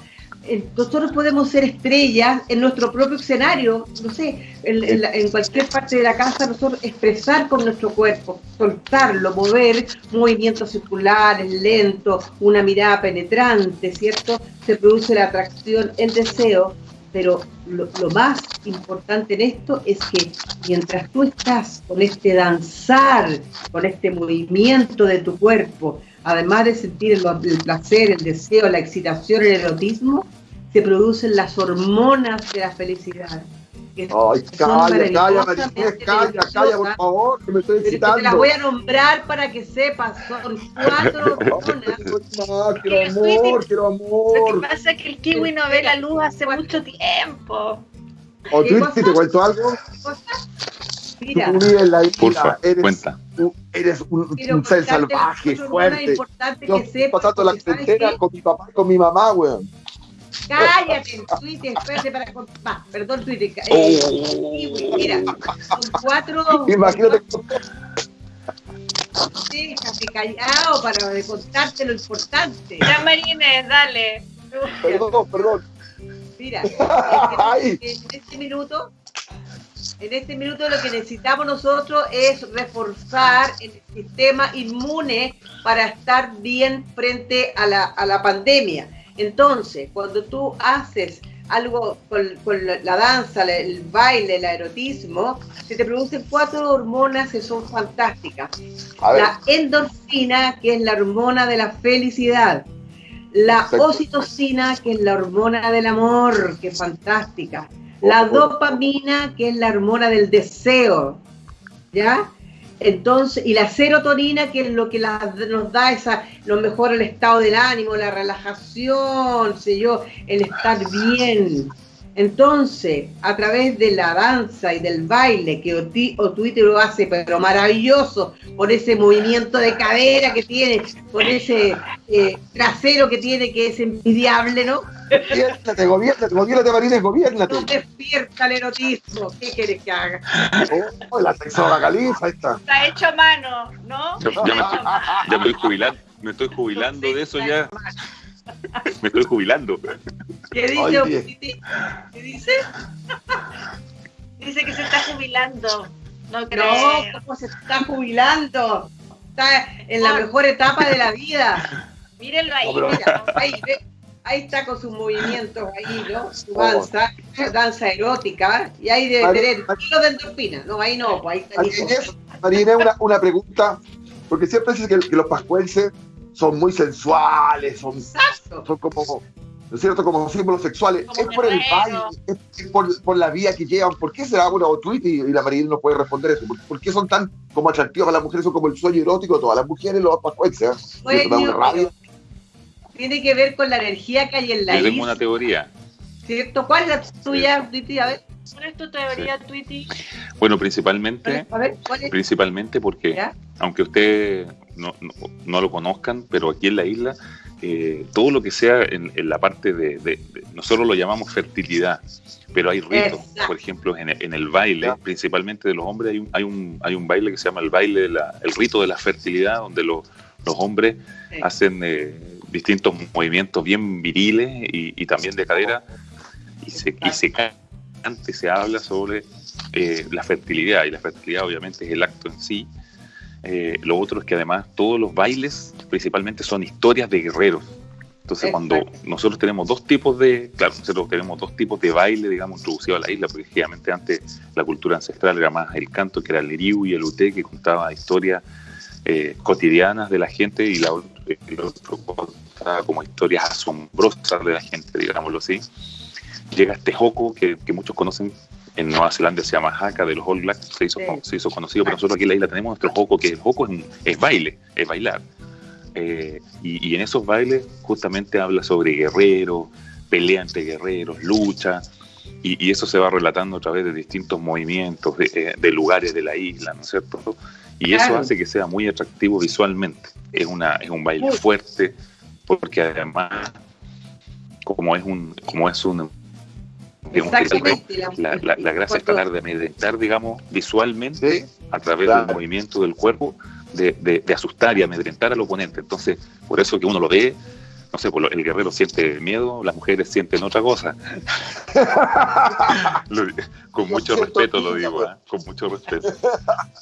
Nosotros podemos ser estrellas en nuestro propio escenario, no sé, en, la- en cualquier parte de la casa, nosotros expresar con nuestro cuerpo, soltarlo, mover movimientos circulares, lentos, una mirada penetrante, ¿cierto? Se produce la atracción, el deseo, pero lo, más importante en esto es que mientras tú estás con este danzar, con este movimiento de tu cuerpo, además de sentir el placer, el deseo, la excitación, el erotismo, se producen las hormonas de la felicidad. que Ay, calla, calla, Marinés, calla, calla, por favor, que me estoy que te las excitando. voy a nombrar para que sepas, son cuatro [LAUGHS] hormonas. No, quiero amor, quiero Lo que amor. pasa es que el kiwi no ve la luz hace mucho tiempo. O ¿Qué tú, cosa? si te cuento algo, Mira, tú vives en la isla, Porfa, eres, cuenta. un- eres un, un ser salvaje, fuerte. Yo que sepas, pasando la porque ¿sabes frontera qué? con mi papá y con mi mamá, weón. Cállate, Twitter, espérate para contar. Perdón, Twitter. eh, Oh. kiwi, mira, son cuatro. Imagínate Déjate callado para contarte lo importante. Ya, Marines, dale. Perdón, perdón. Mira, [LAUGHS] en, en este minuto, en este minuto lo que necesitamos nosotros es reforzar el sistema inmune para estar bien frente a la, a la pandemia. Entonces, cuando tú haces algo con, con la, danza, el baile, el erotismo, se te producen cuatro hormonas que son fantásticas. La endorfina, que es la hormona de la felicidad. La Perfecto. oxitocina, que es la hormona del amor, que es fantástica. La dopamina, que es la hormona del deseo. ¿Ya? Entonces, y la serotonina, que es lo que la- nos da esa, lo mejor el estado del ánimo, la relajación, sé yo, el estar bien. Entonces, a través de la danza y del baile, que Oti- o Twitter lo hace, pero maravilloso, con ese movimiento de cadera que tiene, con ese eh, trasero que tiene, que es envidiable, ¿no? gobiernate, gobiernate, gobiernate, Marines, gobiernate. Nos despierta el erotismo. ¿Qué quieres que haga? Oh, la sexóloga califa esta. Está hecho a mano, ¿no? Ya, ya me, ya me estoy jubilando, me estoy jubilando de eso ya. Me estoy jubilando. ¿Qué dice? ¿Qué dice? Dice que se está jubilando. No No, creo. ¿cómo se está jubilando? Está en la mejor etapa de la vida. Mírenlo ahí. No, Mira, ahí, ve, ahí está con sus movimientos ahí, ¿no? Su danza, danza erótica, y ahí debe tener kilos de endorfina. No, ahí no, pues ahí está una, una pregunta, porque siempre dicen que, que los pascuenses son muy sensuales, son, Exacto. son como, ¿no es cierto?, como símbolos sexuales. Como es por el baile, es, por, por la vía que llevan. ¿Por qué será una o tweet y, y la Marines nos puede responder eso? ¿Por, por qué son tan como atractivas a las mujeres? Son como el sueño erótico de todas las mujeres, los pascuenses. ¿eh? Tiene que ver con la energía que hay en la Yo tengo una isla, teoría. ¿Cierto? ¿Cuál es la tuya, Titi? A ver, ¿Cuál es tu teoría, Twitty? Bueno, principalmente, a ver, ¿cuál es? principalmente porque ¿Ya? aunque ustedes no, no, no lo conozcan, pero aquí en la isla, eh, todo lo que sea en, en la parte de, de- de- nosotros lo llamamos fertilidad, pero hay ritos, Exacto. por ejemplo, en, el- en el baile, Ya. principalmente de los hombres, hay un, hay un, hay un baile que se llama el baile, de la- el rito de la fertilidad, donde los, los hombres Sí. hacen eh, distintos movimientos bien viriles y, y también de cadera y se, y se antes se habla sobre eh, la fertilidad, y la fertilidad obviamente es el acto en sí. Eh, lo otro es que además todos los bailes principalmente son historias de guerreros. Entonces cuando nosotros tenemos dos tipos de, claro, nosotros tenemos dos tipos de baile, digamos, introducido a la isla, porque efectivamente antes la cultura ancestral era más el canto, que era el liriu y el uté, que contaba historias eh, cotidianas de la gente, y la, el otro contaba como historias asombrosas de la gente, digámoslo así. Llega este joco que, que muchos conocen en Nueva Zelanda se llama Haka de los All Blacks, se hizo, se hizo conocido, pero nosotros aquí en la isla tenemos nuestro joco, que el joco es, es baile, es bailar. Eh, y, en esos bailes justamente habla sobre guerreros, pelea entre guerreros, lucha, y, eso se va relatando a través de distintos movimientos, de, eh, lugares de la isla, ¿no es cierto? Y eso hace que sea muy atractivo visualmente. Es, una, es un baile fuerte, porque además, como es un, como es un la, la, gracia es tratar de amedrentar, digamos, visualmente, a través del movimiento del cuerpo, de, de, asustar y amedrentar al oponente. Entonces, por eso que uno lo ve, no sé, pues el guerrero siente miedo, las mujeres sienten otra cosa. [LAUGHS] con mucho respeto lo digo, ¿eh? con mucho respeto.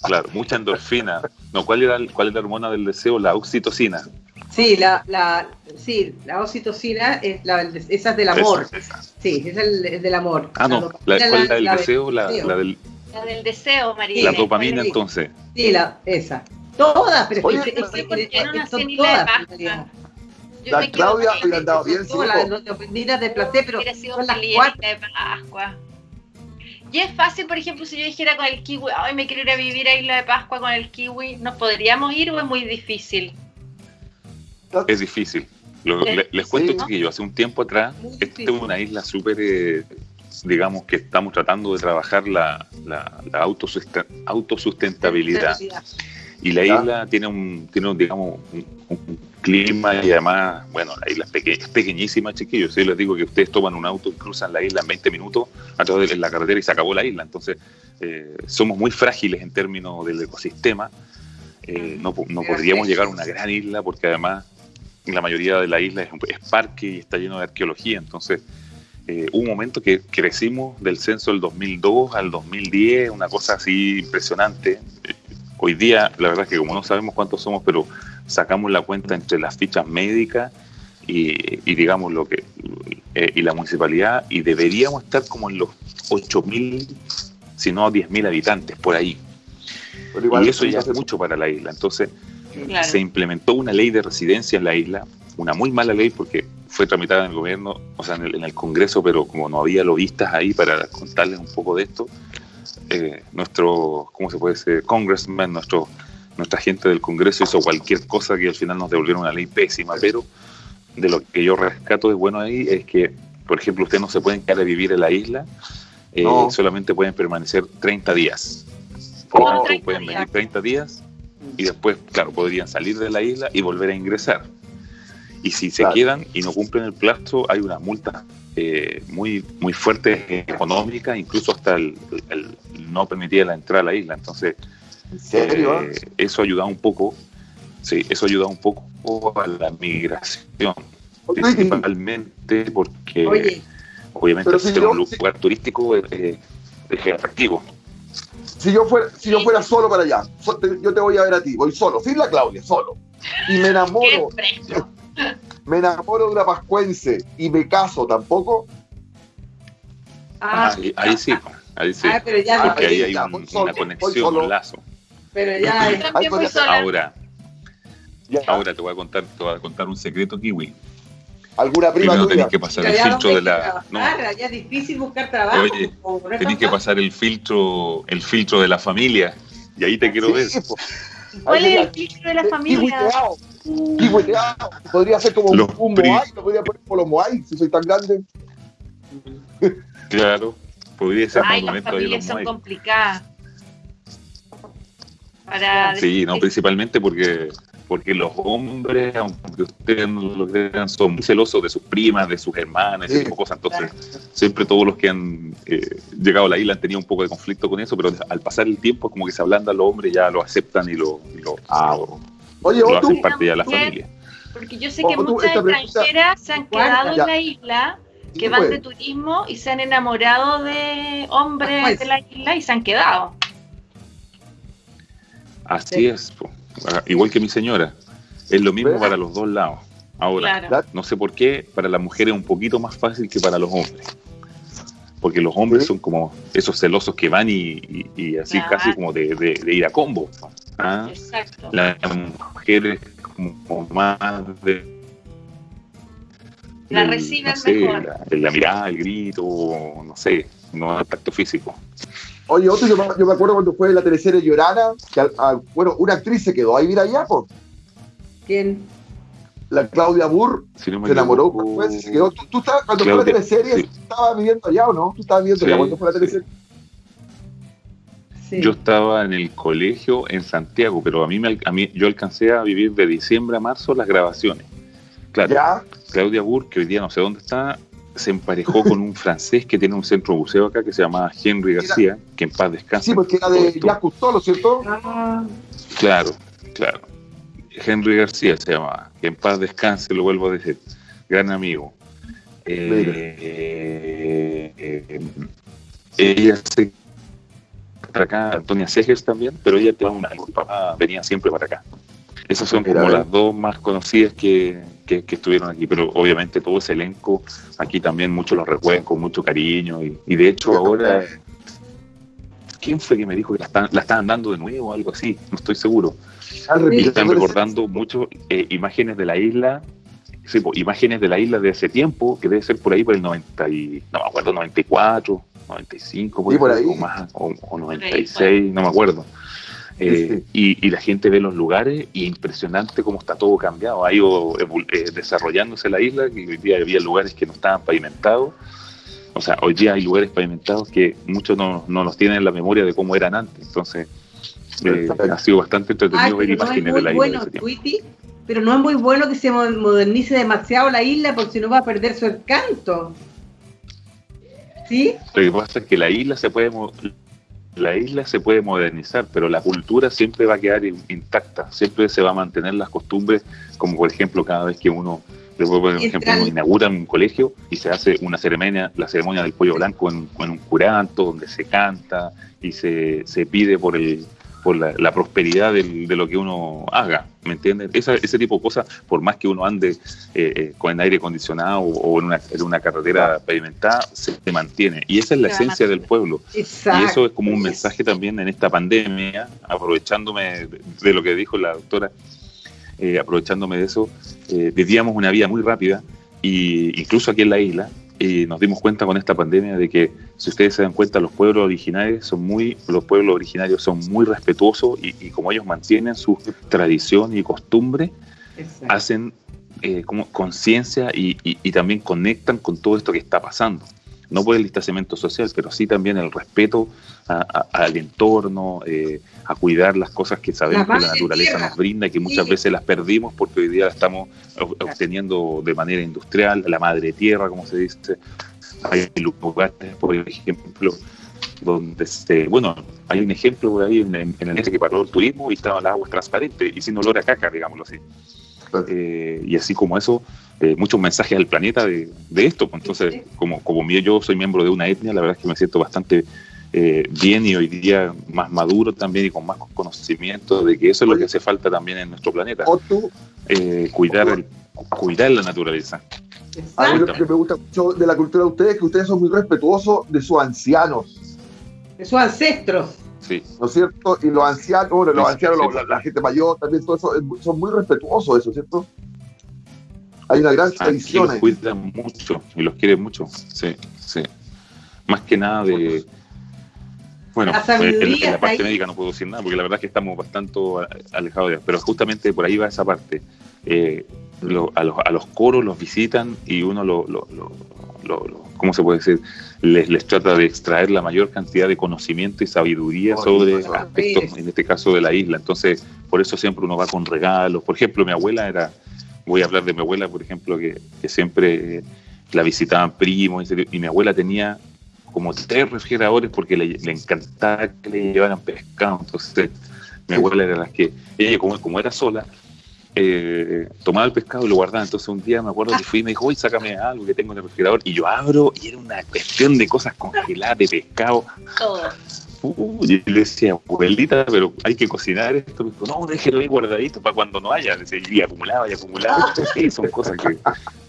Claro, mucha endorfina. No, ¿cuál era, ¿Cuál es la hormona del deseo? La oxitocina. Sí, la, la, sí, la oxitocina es la, esa es del amor. Sí, es el, del amor. Ah, no, la, ¿cuál es la del deseo? La, del... La del deseo, María. La dopamina, entonces. Sí, la, esa. Todas, pero Oye, es que, es que, no son todas. Yo la Claudia le han dado bien, sí. Las de placer, pero son las cuatro. de Pascua. Y es fácil, por ejemplo, si yo dijera con el kiwi, ay, me quiero ir a vivir a Isla de Pascua con el kiwi, ¿nos podríamos ir o es muy difícil? Es difícil. les cuento, ¿no? chiquillos, hace un tiempo atrás, esta es una isla súper, eh, digamos, que estamos tratando de trabajar la, la, la autosustentabilidad. Y la isla tiene un, tiene un, digamos, un, clima y además, bueno, la isla es, pequeñísima, chiquillos. Yo les digo que ustedes toman un auto y cruzan la isla en 20 minutos a través de la carretera y se acabó la isla. Entonces, eh, somos muy frágiles en términos del ecosistema. Eh, no, no podríamos llegar a una gran isla porque además la mayoría de la isla es, parque y está lleno de arqueología, entonces eh, hubo un momento que crecimos del censo del 2002 al 2010, una cosa así impresionante. Hoy día, la verdad es que como no sabemos cuántos somos, pero sacamos la cuenta entre las fichas médicas y, digamos lo que eh, y la municipalidad y deberíamos estar como en los 8.000, si no 10.000 habitantes por ahí. y eso ya es mucho para la isla. Entonces, se implementó una ley de residencia en la isla, una muy mala ley porque fue tramitada en el gobierno, o sea, en el, Congreso, pero como no había lobistas ahí para contarles un poco de esto, eh, nuestro, ¿cómo se puede decir? Congressman, nuestro, nuestra gente del Congreso hizo cualquier cosa que al final nos devolvieron una ley pésima, pero de lo que yo rescato de bueno ahí es que, por ejemplo, ustedes no se pueden quedar a vivir en la isla, eh, solamente pueden permanecer 30 días. Por pueden venir 30 días y después, claro, podrían salir de la isla y volver a ingresar. Y si se quedan y no cumplen el plazo, hay una multa eh, muy, muy fuerte económica, incluso hasta el, no permitir la entrada a la isla. Entonces, eh, eso ayuda un poco, sí, eso ayuda un poco a la migración, principalmente porque obviamente ser un lugar turístico es atractivo si yo fuera, si yo fuera solo para allá, yo te voy a ver a ti, voy solo, sin la Claudia, solo. Y me [LAUGHS] enamoro. [LAUGHS] me enamoro de una pascuense y me caso tampoco. Ah, ahí, sí, ahí sí. Ah, pero ya Porque ahí hay una conexión, un lazo. Pero ya ahora, ahora te voy a contar, te voy a contar un secreto kiwi alguna prima Primero tenés que pasar el filtro de la. No. Ya es difícil buscar trabajo. Oye, tenés que pasar el filtro, el filtro de la familia. Y ahí te quiero ver. ¿Cuál es el filtro de la familia? Kiwiteado. Podría ser como un, un Moai, lo podría poner como los Moai, si soy tan grande. Claro, podría ser Ay, las familias son complicadas. Para sí, no, principalmente porque porque los hombres, aunque ustedes no lo crean, son muy celosos de sus primas, de sus hermanas, ese tipo de cosas. Entonces, siempre todos los que han eh, llegado a la isla han tenido un poco de conflicto con eso, pero al pasar el tiempo, como que se ablanda los hombres, ya lo aceptan y lo, lo, ah, Oye, lo hacen parte de la familia. Porque yo sé que muchas extranjeras se han quedado en la isla que van de turismo y se han enamorado de hombres de la isla y se han quedado. Así es, igual que mi señora. Es lo mismo para los dos lados. Ahora, no sé por qué, para las mujeres es un poquito más fácil que para los hombres. Porque los hombres son como esos celosos que van y, así casi como de, ir a combo. ¿ah? Exacto. Las mujeres como más de la reciben mejor. La, mirada, el grito, no sé, no el tacto físico. Oye, otro, yo, me acuerdo cuando fue la teleserie Llorana, que bueno, una actriz se quedó ahí, mira allá, pues. ¿Quién? La Claudia Burr se enamoró, pues, se quedó. ¿Tú, estabas, cuando fue la teleserie, estabas viviendo allá o no? ¿Tú estabas viviendo allá cuando fue la teleserie? Yo estaba en el colegio en Santiago, pero a mí, me, a mí yo alcancé a vivir de diciembre a marzo las grabaciones. Claro. Claudia Burr, que hoy día no sé dónde está, se emparejó con un francés que tiene un centro buceo acá que se llama Henry García, que en paz descansa. Sí, porque era de Jacques Cousteau, ¿cierto? Ah. Claro, claro. Henry García se llamaba, que en paz descanse, lo vuelvo a decir, gran amigo. Eh, eh, ella se acá, Antonia Segers también, pero ella tenía una, venía siempre para acá. Esas son como las dos más conocidas que, que, estuvieron aquí, pero obviamente todo ese elenco, aquí también muchos lo recuerdan con mucho cariño y, de hecho ahora, ¿quién fue que me dijo que la, están, la estaban dando de nuevo o algo así? No estoy seguro. Y están recordando mucho eh, imágenes de la isla, sí, imágenes de la isla de ese tiempo, que debe ser por ahí por el 90 y, no me acuerdo, 94, 95, por, ahí. O, más, o 96, no me acuerdo. Eh, [LAUGHS] y, la gente ve los lugares y impresionante cómo está todo cambiado. Ha ido eh, desarrollándose la isla, que hoy día había lugares que no estaban pavimentados. O sea, hoy día hay lugares pavimentados que muchos no, no los tienen en la memoria de cómo eran antes. Entonces, eh, ha sido bastante entretenido ver imágenes de la isla. pero no es muy bueno que se modernice demasiado la isla porque si no va a perder su encanto. ¿Sí? Lo que pasa es que la isla se puede la isla se puede modernizar, pero la cultura siempre va a quedar intacta, siempre se va a mantener las costumbres, como por ejemplo cada vez que uno, por ejemplo, uno inaugura un colegio y se hace una ceremonia, la ceremonia del pollo blanco en, en un curanto, donde se canta y se, se pide por el por la, prosperidad de lo que uno haga, ¿me entiendes? ese tipo de cosas, por más que uno ande eh, eh, con el aire acondicionado o, en, una, en una carretera pavimentada, se, mantiene. Y esa es la esencia del pueblo. Y eso es como un mensaje también en esta pandemia, aprovechándome de, lo que dijo la doctora, eh, aprovechándome de eso, vivíamos una vida muy rápida, y incluso aquí en la isla, y nos dimos cuenta con esta pandemia de que si ustedes se dan cuenta los pueblos originarios son muy los pueblos originarios son muy respetuosos y, como ellos mantienen su tradición y costumbre hacen eh, como conciencia y, también conectan con todo esto que está pasando no por el distanciamiento social pero sí también el respeto al entorno eh, a cuidar las cosas que sabemos que la naturaleza nos brinda y que muchas veces las perdimos porque hoy día las estamos obteniendo de manera industrial, la madre tierra, como se dice. Hay lugares, por ejemplo, donde se, bueno, hay un ejemplo por ahí en, el este que paró el turismo y estaba las aguas transparentes y sin olor a caca, digámoslo así. Eh, y así como eso, eh, muchos mensajes al planeta de, esto. Pues, entonces, como, como yo soy miembro de una etnia, la verdad es que me siento bastante eh, bien y hoy día más maduro también y con más conocimiento de que eso es lo que hace falta también en nuestro planeta. Eh, cuidar, cuidar la naturaleza. A mí lo que me gusta mucho de la cultura de ustedes es que ustedes son muy respetuosos de sus ancianos. De sus ancestros. Sí. ¿No es cierto? Y los ancianos, bueno, los ancianos, la, gente mayor, también todo eso, son muy respetuosos eso, ¿cierto? Hay una gran tradición. Los cuidan mucho y los quieren mucho, sí, sí. Más que nada de bueno, en, la parte médica no puedo decir nada porque la verdad es que estamos bastante alejados de eso. Pero justamente por ahí va esa parte. Eh, a, los, a, los, coros los visitan y uno lo, lo, ¿cómo se puede decir? Les, les, trata de extraer la mayor cantidad de conocimiento y sabiduría sobre aspectos, en este caso de la isla. Entonces, por eso siempre uno va con regalos. Por ejemplo, mi abuela era, voy a hablar de mi abuela, por ejemplo, que, que siempre la visitaban primos y mi abuela tenía como tres refrigeradores porque le, encantaba que le llevaran pescado. Entonces, mi abuela era la que, ella como, como era sola, eh, tomaba el pescado y lo guardaba. Entonces un día me acuerdo que fui y me dijo, oye, sácame algo que tengo en el refrigerador. Y yo abro y era una cuestión de cosas congeladas, de pescado. Uy, y le decía, abuelita, pero hay que cocinar esto. Me dijo, no, déjelo ahí guardadito para cuando no haya. Y acumulaba y acumulaba. [LAUGHS] Sí, son cosas que,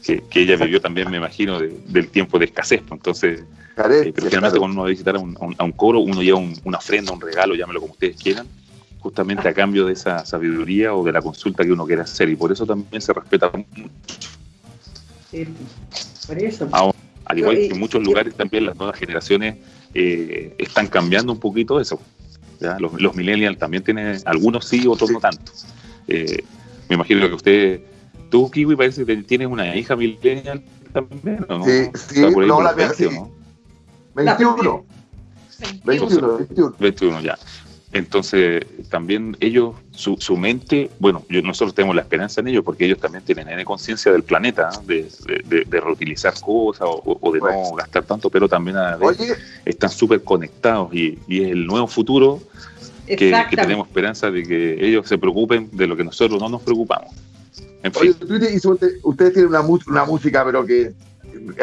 que, que ella vivió también, me imagino, de- del tiempo de escasez. pues. Entonces, Carencia, eh, pero generalmente claro. cuando uno va a visitar a un, a un- a un coro, uno lleva un- una ofrenda, un regalo, llámelo como ustedes quieran, justamente a cambio de esa sabiduría o de la consulta que uno quiere hacer. Y por eso también se respeta mucho. Sí, por eso. Ahora, al igual Pero, que en muchos lugares también las nuevas generaciones eh, están cambiando un poquito eso. ¿ya? Los, los millennials también tienen, algunos sí, otros no tanto. Eh, me imagino que usted, tú, Kiwi, parece que tienes una hija millennial también, ¿o no? Sí, sí, no, la los mía 20, ¿o sí. no? 21, 21, 21. 21 ya. Entonces, también ellos, su, su mente, bueno, yo- nosotros tenemos la esperanza en ellos porque ellos también tienen N conciencia del planeta, ¿eh? de, de- reutilizar cosas o, o de no gastar tanto, pero también a vez están súper conectados y, y es el nuevo futuro que, tenemos esperanza de que ellos se preocupen de lo que nosotros no nos preocupamos. En oye, fin, ustedes tienen una, una música, pero que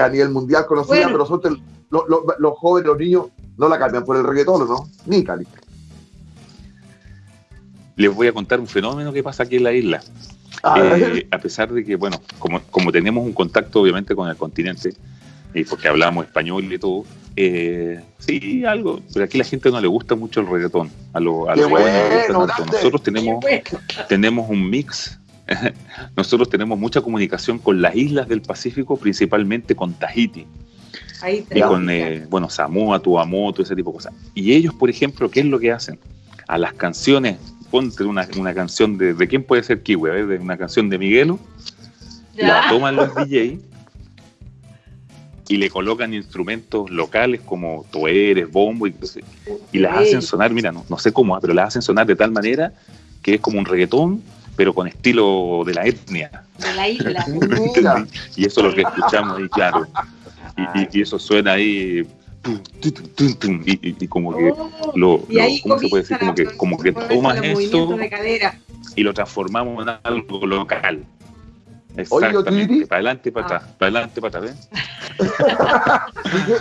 a nivel mundial conocida, Bueno. pero nosotros, lo- lo- los jóvenes, los niños, no la cambian por el reggaetón, ¿no? Ni Cali. Les voy a contar un fenómeno que pasa aquí en la isla. Eh, a pesar de que, bueno, como, como tenemos un contacto obviamente con el continente, y porque hablamos español y todo, eh, sí, algo, pero aquí a la gente no le gusta mucho el reggaetón, a, lo- a los jóvenes no bueno, tanto. Nosotros tenemos, tenemos un mix, [LAUGHS] nosotros tenemos mucha comunicación con las islas del Pacífico, principalmente con Tahiti Ahí está. y con, eh, bueno, Samoa, Tuamotu, ese tipo de cosas. Y ellos, por ejemplo, ¿qué es lo que hacen? A las canciones, ponte una, una canción de, ¿de quién puede ser Kiwi? De una canción de Miguelo, la toman los DJ y le colocan instrumentos locales como toeres, bombo, y, las hacen sonar, mira, no, no sé cómo, ah, pero las hacen sonar de tal manera que es como un reggaetón, pero con estilo de la etnia. De la isla. [LAUGHS] Y eso es lo que escuchamos ahí, claro. Y, y- y eso suena ahí. Y, como que Oh, lo, lo- ¿cómo se puede decir? Como que, como que tomas esto y lo transformamos en algo local. Oye, Exactamente. Titi. Para adelante, para Ah. atrás. Para adelante, para atrás.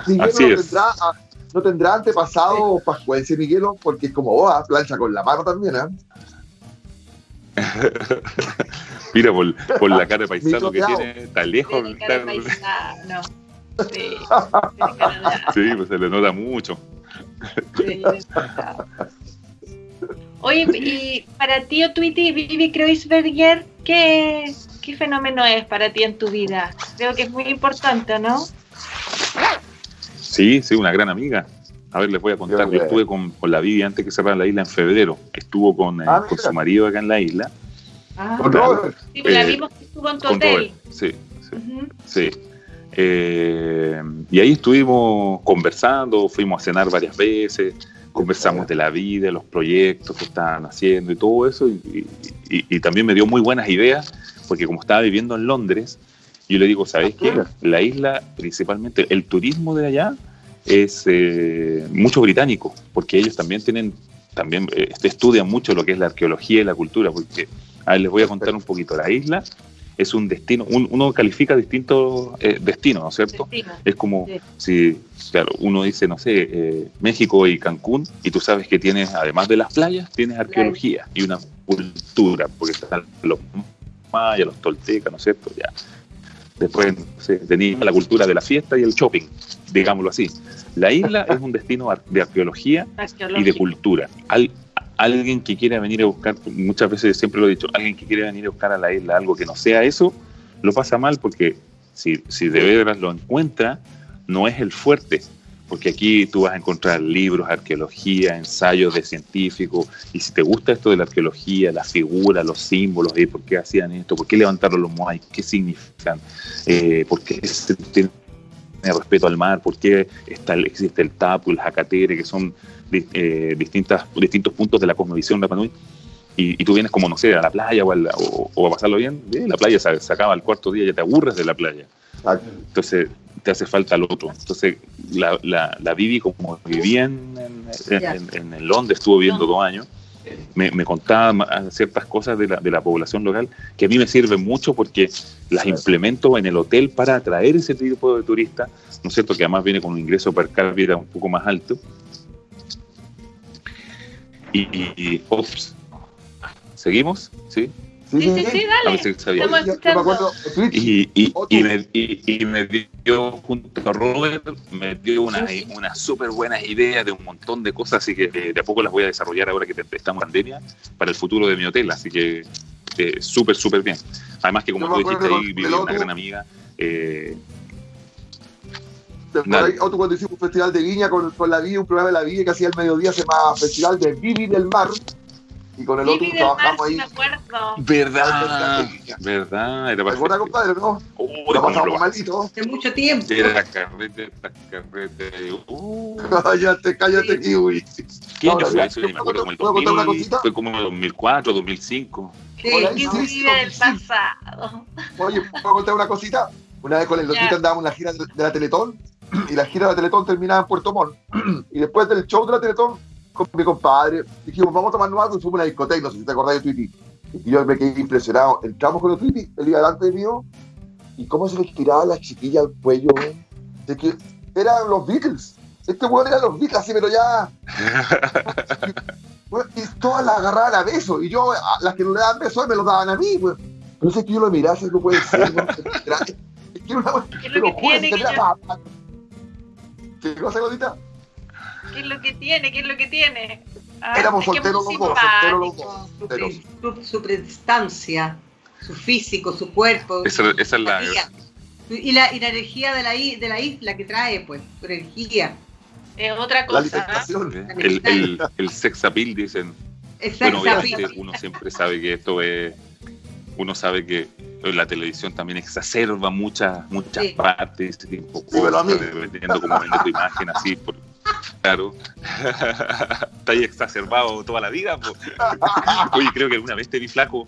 Miguel Así no, es. tendrá, ah, no tendrá antepasado pascuense, Miguelo, porque es como boa, plancha con la mano también, ¿eh? Mira, por, por la cara de paisano que tiene, está lejos. Está-. Sí. [LAUGHS] Sí, pues se le nota mucho. Oye, y para ti, o Tweety, Vivi Kreuzberger, ¿qué, ¿qué fenómeno es para ti en tu vida? Creo que es muy importante, ¿no? Sí, sí, una gran amiga. A ver, les voy a contar. Yo estuve con, con la Vivi antes que cerrara la isla en febrero. Estuvo con, eh, Ah, con su marido acá en la isla. Ah, Con Claro. Robert. Sí, pues la Eh, vimos que estuvo en tu Con hotel. Robert. Sí, sí. Sí. Eh, y ahí estuvimos conversando, fuimos a cenar varias veces, conversamos de la vida, los proyectos que estaban haciendo y todo eso. Y, y- y también me dio muy buenas ideas, porque como estaba viviendo en Londres, yo le digo, ¿sabes qué? La isla, principalmente, el turismo de allá es eh, mucho británico, porque ellos también tienen, también eh, estudian mucho lo que es la arqueología y la cultura, porque, a ver, les voy a contar un poquito. La isla es un destino, un- uno califica distintos eh, destinos, ¿no es cierto? Destino. Es como Sí. si, claro, uno dice, no sé, eh, México y Cancún, y tú sabes que tienes, además de las playas, tienes arqueología y una cultura, porque están los mayas, los toltecas, ¿no es cierto? Ya. Después, no sé, tenías la cultura de la fiesta y el shopping, digámoslo así. La isla [LAUGHS] es un destino de arqueología y de cultura. Al- alguien que quiera venir a buscar, muchas veces siempre lo he dicho, alguien que quiere venir a buscar a la isla algo que no sea eso, lo pasa mal porque si, si de veras lo encuentra, no es el fuerte. Porque aquí tú vas a encontrar libros, arqueología, ensayos de científicos, y si te gusta esto de la arqueología, la figura, los símbolos, ¿eh? ¿por qué hacían esto? ¿Por qué levantaron los moai? ¿Qué significan? Eh, ¿Por qué se tiene respeto al mar? ¿Por qué está, existe el tapu, el jacatere, que son eh, distintas, distintos puntos de la cosmovisión Rapa Nui, y, y tú vienes como, no sé, a la playa o a, la- o- o a pasarlo bien, eh, la playa se, se acaba al cuarto día, ya te aburres de la playa. Entonces te hace falta el otro. Entonces la, la, la Vivi como vivía en, en, Londres, estuvo viviendo dos años, me, me contaba ciertas cosas de la, de la población local que a mí me sirven mucho porque las implemento en el hotel para atraer ese tipo de turistas, ¿no es cierto? Que además viene con un ingreso per cápita un poco más alto. Y, ops, ¿seguimos? Sí. Sí, sí, sí, A dale. sabía. Estamos escuchando. Y, y, y, me, y, y me dio, junto a Robert, me dio unas una súper buenas ideas de un montón de cosas, así que eh, de a poco las voy a desarrollar ahora que te- estamos en pandemia para el futuro de mi hotel, así que eh, súper, súper bien. Además que como tú dijiste ahí, lo una gran amiga, eh, ahí, otro cuando hicimos un festival de viña con, con la viña, un programa de la viña que hacía el mediodía, se llama Festival de Vivi del Mar. Y con el otro Vivi del Mar, trabajamos sí ahí. me acuerdo. verdad, verdad, era ¿Te acuerdas, compadre? No, Uy, lo pasamos malito. Hace mucho tiempo. Era carrete, tras carrete. Uh, [LAUGHS] Cállate, cállate, kiwi. ¿Qué año Ahora, fue eso? Yo me acuerdo, como el ¿puedo contar una 2000, cosita? fue como el 2004, 2005. Sí, Que sí, vive sí, del sí. pasado. Oye, ¿puedo contar una cosita? Una vez con el Lotito andábamos en la gira de la Teletón y la gira de la Teletón terminaba en Puerto Montt. [CLEARS THROAT] Y después del show de la Teletón, con mi compadre, dijimos, vamos a tomarnos algo y fuimos a una discoteca, no sé si te acordás de Tweety. Y yo me quedé impresionado. Entramos con el Tweety, él iba delante mío, y cómo se le estiraba a la chiquilla al cuello, ¿eh? de que eran los Beatles. Este weón era los Beatles, así, pero ya. [LAUGHS] Y todas las agarraban a besos, y yo, a las que no le daban besos, me los daban a mí, weón. Pero es que yo lo miraba, eso no puede ser, weón. [LAUGHS] Es que era una weón, ¿Qué es te lo lo que tiene? se ¿Qué ¿Qué cosa, Godita? ¿Qué es lo que tiene? ¿Qué es lo que tiene? Ah, Éramos solteros los dos, solteros los dos. Su, su, su prestancia, su físico, su cuerpo. Esa, esa es la. energía. Y la, y la energía de la, i- de la isla que trae, pues, su energía. Es otra La cosa. ¿ah? alimentación. El, el, el sex appeal, dicen. Exacto. Bueno, obviamente uno siempre sabe que esto es. Uno sabe que la televisión también exacerba muchas muchas Sí. partes, este tipo de cosas, mí. dependiendo cómo vende tu imagen, así, por, claro. [LAUGHS] Está ahí exacerbado toda la vida. po. Oye, creo que alguna vez te vi flaco.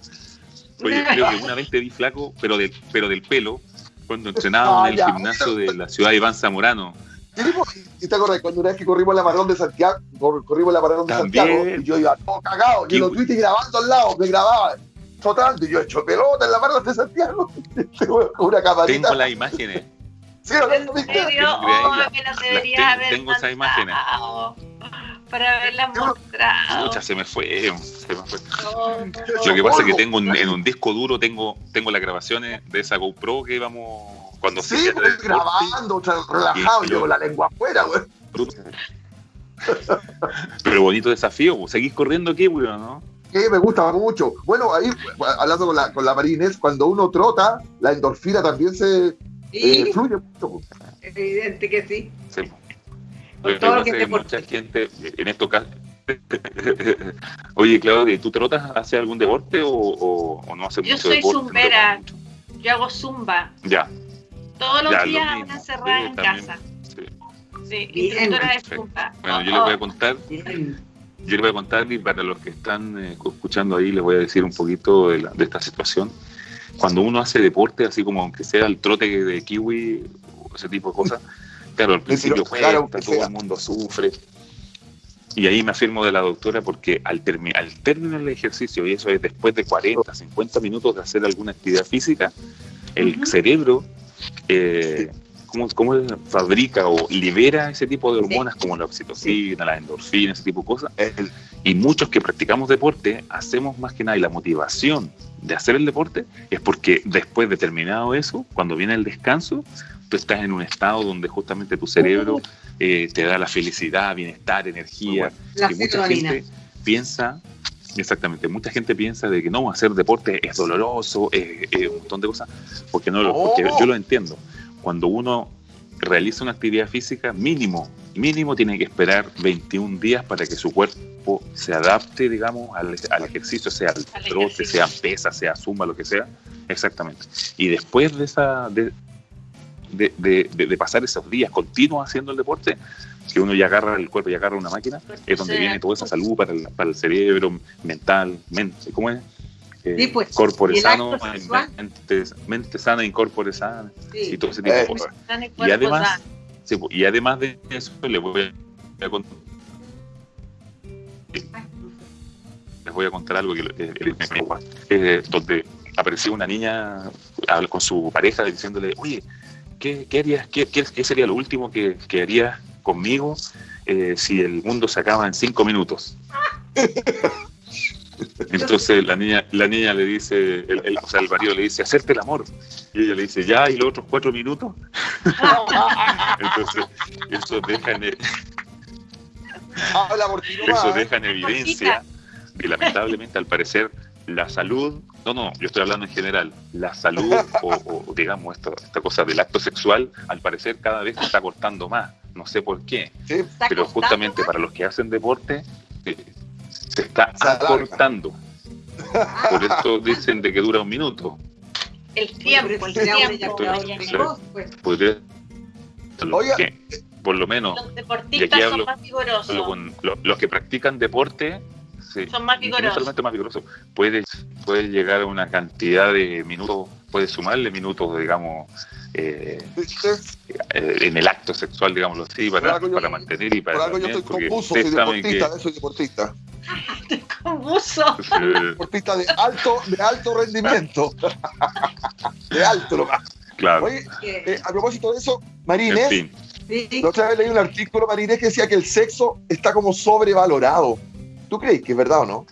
Oye, creo que una vez te vi flaco, pero, de, pero del pelo, cuando entrenábamos Ah, en el gimnasio de la ciudad de Iván Zamorano. ¿Y te acuerdas cuando una vez que corrimos la maratón de Santiago, cor- corrimos la maratón de También. Santiago, y yo iba todo cagado, y Qué los tweets grabando al lado, me grababa trotando, y yo hecho pelota en la maratón de Santiago, [LAUGHS] una camarita. Tengo las imágenes. Sí, ¿no? ¿En ¿Viste? serio? Tengo Oh, las tengo- tengo esas imágenes. Para haberlas mostrado. Muchas se me fue. Se me fue. No, Lo que pasa es que tengo un- en un disco duro tengo, tengo las grabaciones de esa GoPro que íbamos cuando Sí, a hacer pues, grabando, o sea, relajado, Y yo- con la lengua afuera, güey. Pero bonito desafío, seguís corriendo aquí, weón, ¿no? Que me gusta mucho. Bueno, ahí, hablando con la, con la Marines, cuando uno trota, la endorfina también se eh, fluye mucho. evidente que sí. Sí. Con Lo todo lo que te mucha gente, en estos casos. [LAUGHS] Oye, Claudia, ¿tú trotas hace algún deporte o, o, o no haces Yo mucho soy deporte? no te zumbera. Yo hago zumba. Ya, Todos los Ya, lo días mismo. encerrada Sí, en también. casa. sí. Sí, instructora de zumba. Bueno, yo Oh, les voy a oh. contar Bien. Yo les voy a contar, y para los que están eh, escuchando ahí, les voy a decir un poquito de, la- de esta situación. Cuando uno hace deporte, así como aunque sea el trote de kiwi o ese tipo de cosas, [LAUGHS] claro, al principio claro, cuesta, todo el mundo sufre. Y ahí me afirmo de la doctora porque al, al término del ejercicio, y eso es después de 40, 50 minutos de hacer alguna actividad física, el cerebro eh, ¿cómo, cómo fabrica o libera ese tipo de hormonas como la oxitocina, la endorfina, ese tipo de cosas. El- Y muchos que practicamos deporte hacemos más que nada y la motivación de hacer el deporte es porque después de terminado eso, cuando viene el descanso, tú estás en un estado donde justamente tu cerebro eh, te da la felicidad, bienestar, energía. La y mucha gente piensa, exactamente, mucha gente piensa de que no, hacer deporte es doloroso, es, es un montón de cosas, porque no lo, porque Oh. yo lo entiendo. Cuando uno realiza una actividad física, mínimo, mínimo tiene que esperar 21 días para que su cuerpo se adapte, digamos, al, al ejercicio, sea al Al trote, ejercicio. sea pesa, sea zumba, lo que sea. Exactamente. Y después de esa de, de, de- de- pasar esos días continuos haciendo el deporte, que uno ya agarra el cuerpo y agarra una máquina, es donde viene toda esa salud para el, para el cerebro, mental, mente, ¿cómo es? Eh, Sí, pues, corpore sano, mente, mente sana, incorpore sana, y todo ese tipo de Eh, cosas. Y además, sí, pues, y además de eso, le voy a contar. voy a contar algo que eh, el- eh, donde apareció una niña habla con su pareja diciéndole, oye, ¿qué, qué harías, qué sería lo último que, que harías conmigo eh, si el mundo se acaba en cinco minutos? [LAUGHS] Entonces la niña, la niña le dice, el, el- o sea, el marido le dice, hacerte el amor. Y ella le dice, ya, y los otros cuatro minutos. [LAUGHS] Entonces, eso deja en, Habla por ti nomás. eso deja en evidencia que lamentablemente al parecer la salud, no, no, yo estoy hablando en general, la salud o, o, digamos esto, esta cosa del acto sexual al parecer cada vez se está cortando más, no sé por qué, Sí, ¿Está pero justamente para los que hacen deporte eh, se está Se alarga. acortando. Por eso dicen de que dura un minuto. El tiempo, el tiempo. precoz, pues. Podría, Oiga. que, por lo menos Los deportistas son hablo- más vigorosos. lo- con lo- los que practican deporte sí, Son más no vigorosos. solamente más vigoroso, puede, puede llegar a una cantidad de minutos, puede sumarle minutos, digamos, eh, eh, en el acto sexual, digámoslo así, para, yo- para mantener y para Por algo yo también, estoy confuso, soy ustedes saben que deportista, soy deportista. [LAUGHS] Con buzo. eh, Deportista de alto, de alto rendimiento. [LAUGHS] De alto nomás. claro, Oye, eh, a propósito de eso, en Marines, fin, sí, la otra vez leí un artículo, Marines, que decía que el sexo está como sobrevalorado. ¿Tú crees que es verdad o no?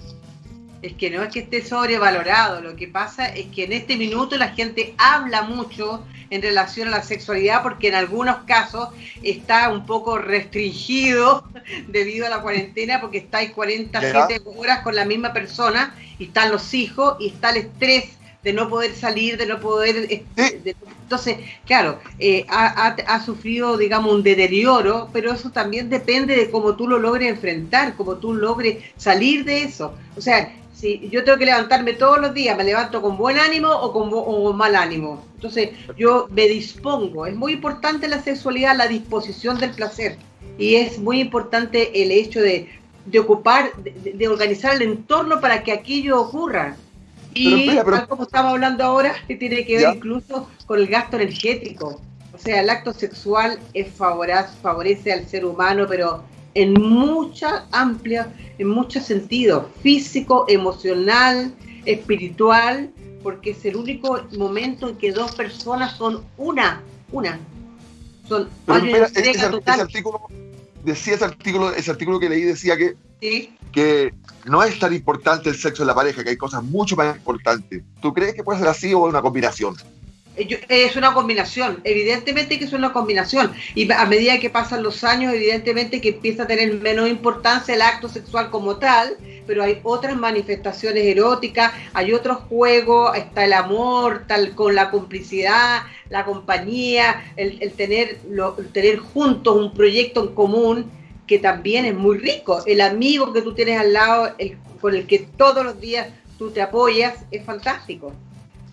Es que no es que esté sobrevalorado, lo que pasa es que en este minuto la gente habla mucho en relación a la sexualidad porque en algunos casos está un poco restringido [LAUGHS] debido a la cuarentena porque estáis 47 horas con la misma persona y están los hijos y está el estrés de no poder salir, de no poder... eh, Sí. de- entonces, claro, eh, ha, ha- ha sufrido, digamos, un deterioro, pero eso también depende de cómo tú lo logres enfrentar, cómo tú logres salir de eso. O sea, si yo tengo que levantarme todos los días, me levanto con buen ánimo o con, o con mal ánimo. Entonces, yo me dispongo. Es muy importante la sexualidad la disposición del placer. Y es muy importante el hecho de, de ocupar, de, organizar el entorno para que aquello ocurra. Y Pero espera, pero- tal como estamos hablando ahora, [LAUGHS] que tiene que ver Ya. incluso con el gasto energético. O sea, el acto sexual es favorece al ser humano, pero en mucha amplia, en muchos sentidos, físico, emocional, espiritual, porque es el único momento en que dos personas son una, una. Son Pero ese, artículo, decía ese artículo, ese artículo que leí decía que, ¿sí? que no es tan importante el sexo en la pareja, que hay cosas mucho más importantes. ¿Tú crees que puede ser así o una combinación? Eh, Es una combinación, evidentemente que es una combinación. Y a medida que pasan los años, evidentemente que empieza a tener menos importancia el acto sexual como tal, pero hay otras manifestaciones eróticas, hay otros juegos, está el amor, tal con la complicidad, la compañía, el, tener, lo- tener juntos un proyecto en común que también es muy rico. El amigo que tú tienes al lado, el, con el que todos los días tú te apoyas, es fantástico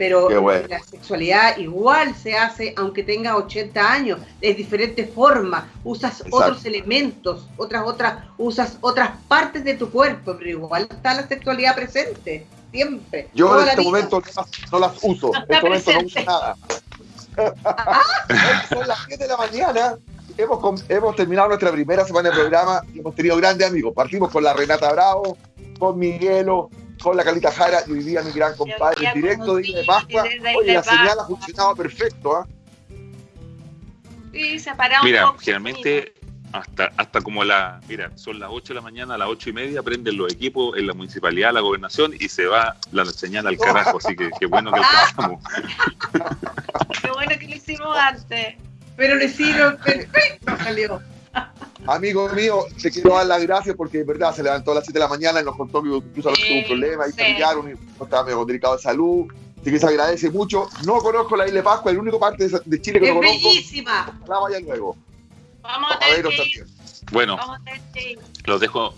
pero bueno. la sexualidad igual se hace aunque tengas 80 años, de diferentes formas, usas Exacto. otros elementos, otras, otras, usas otras partes de tu cuerpo, pero igual está la sexualidad presente, siempre. Yo en este vida. momento no las, uso, No en este momento no uso nada. Hoy [LAUGHS] Son las 7 de la mañana, hemos, hemos terminado nuestra primera semana de programa y hemos tenido grandes amigos. Partimos con la Renata Bravo, con Miguelo, con la Calita Jara y hoy día mi gran compadre en directo de Isla de Pascua. Oye, la señal ha funcionado perfecto, ¿ah? Sí, se ha parado Mira, un poco. generalmente hasta, hasta como la, mira, son las 8 de la mañana, a las 8 y media prenden los equipos en la municipalidad, la gobernación y se va la señal al carajo, así que qué bueno que alcanzamos. [LAUGHS] Qué bueno que lo hicimos antes. Pero le hicieron perfecto, salió. Amigo mío, te quiero dar las gracias porque de verdad se levantó a las 7 de la mañana y nos contó que incluso a veces tuvo un Sí, problema y sí. familiar, un no estaba medio delicado de salud. Así que se agradece mucho. No conozco la isla de Pascua, el único parte de, Chile que Es no conozco. bellísima. La vaya luego. Vamos a A veros que. Bueno, los dejo,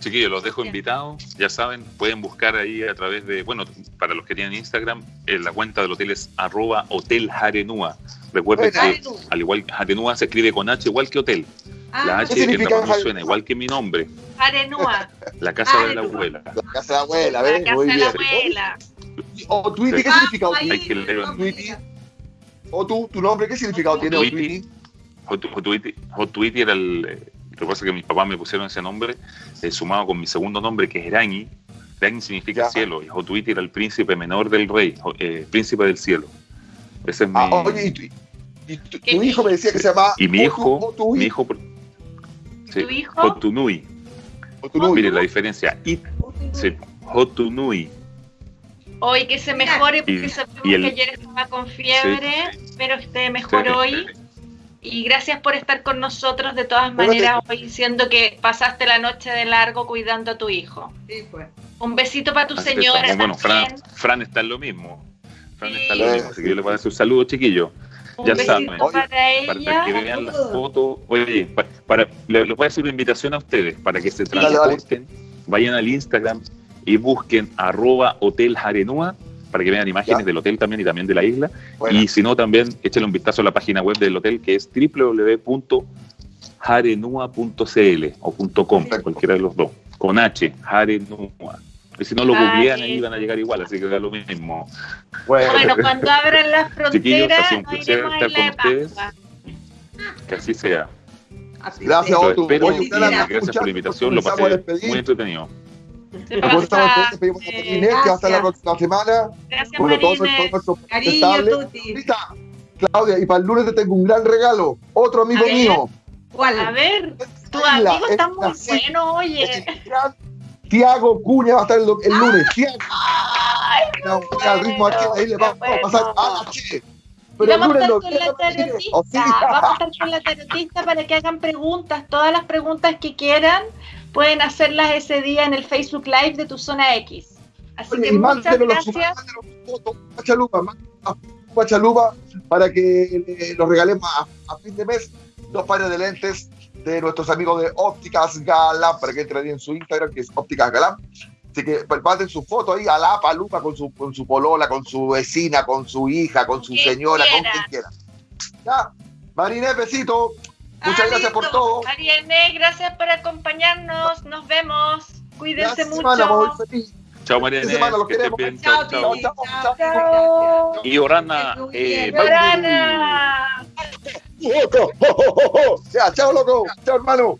chiquillos, los dejo invitados. Ya saben, pueden buscar ahí a través de, bueno, para los que tienen Instagram, en la cuenta del hotel es arroba hotel Jarenúa. Recuerden que, al igual que Jarenúa se escribe con H, igual que hotel. Ah, La ¿qué H en la Jarenúa? igual que mi nombre, Arenúa, [LAUGHS] la casa de la Jarenúa. abuela. La casa de la abuela, la ¿ves? casa Muy de bien. la abuela. O Tweety, ¿qué Ah, significa ahí, Otwitty? Hay que leer. Otwitty. O tú, tu nombre, ¿qué significado tiene Tweety, Hot Tweety era el. Lo que pasa es que mis papás me pusieron ese nombre, eh, sumado con mi segundo nombre, que es Erañi, Dagny significa Ya. cielo y Hotuiti era el príncipe menor del rey, eh, príncipe del cielo. Ese es mi, Ah, oye, y, tu- y tu, ¿Qué tu hijo me decía que se llamaba y mi Otu- hijo, Otui, mi hijo, sí, ¿Tu hijo? Hotunui. Otunui. Mire la diferencia. Y, sí, Hotunui. Hoy que se mejore porque Y- sabemos y el- que ayer estaba con fiebre, pero esté mejor Sí. hoy. Y gracias por estar con nosotros de todas Bueno, maneras hoy, diciendo que pasaste la noche de largo cuidando a tu hijo. Sí, pues. Un besito para tu Así señora. Bueno, Fran. Fran está en lo mismo. Fran está en lo mismo. Así que yo le voy a dar un saludo, chiquillos. Un ya saben. para Para que vean las fotos. Oye, pa- para, le- les voy a hacer una invitación a ustedes para que se transporten, vayan al Instagram y busquen arroba hotel Jarenúa para que vean imágenes Ya. del hotel también y también de la isla. Bueno, Y si no, también échenle un vistazo a la página web del hotel que es www.jarenua.cl o .com, Perfecto. cualquiera de los dos, con H, Jarenua. Y si no lo Ah, googlean, ahí van a llegar igual, así que da lo mismo. bueno, Bueno, cuando abran las [LAUGHS] Chiquillos, ha fronteras, sido un placer estar con ustedes. Que así sea. Así Gracias, Otto. gracias por la invitación, lo pasé muy entretenido. Se pasa. a eh, que va a estar la gracias. próxima semana. Gracias, Bueno, todos Cariño. Tuti. Claudia, y para el lunes te tengo un gran regalo. Otro amigo ver. mío. ¿Cuál? A ver, tu Isla, amigo está es muy bueno, oye. Tiago Cuña va a estar el, el lunes. Tiago. Ay, No, al ritmo aquí, ahí le vamos qué a pasar bueno. a la che. Y Pero el vamos a lunes estar no con la quiero decir, tarotista. ¿o sí? Vamos a estar con la tarotista para que hagan preguntas. Todas las preguntas que quieran pueden hacerlas ese día en el Facebook Live de tu zona X. Así Oye, que muchas gracias. mándenos fotos a Chalupa, mándenos a Chalupa para que eh, los regalemos a, a fin de mes dos pares de lentes de nuestros amigos de Ópticas Galán, para que entren en su Instagram, que es Ópticas Galán. Así que pues, manden su foto ahí a la palupa con su, con su polola, con su vecina, con su hija, con su señora, con quien quiera. Ya, Marinés, besito. Muchas Ah, gracias por todo. Mariane, gracias por acompañarnos. Nos vemos. Cuídense Gracias, mucho. semana, feliz. Chao, los que estés queremos. bien. Chao, Chao, chao. chao, chao. Chao. Y Orana, eh. Loco. [LAUGHS] Chao, loco. Chao, hermano.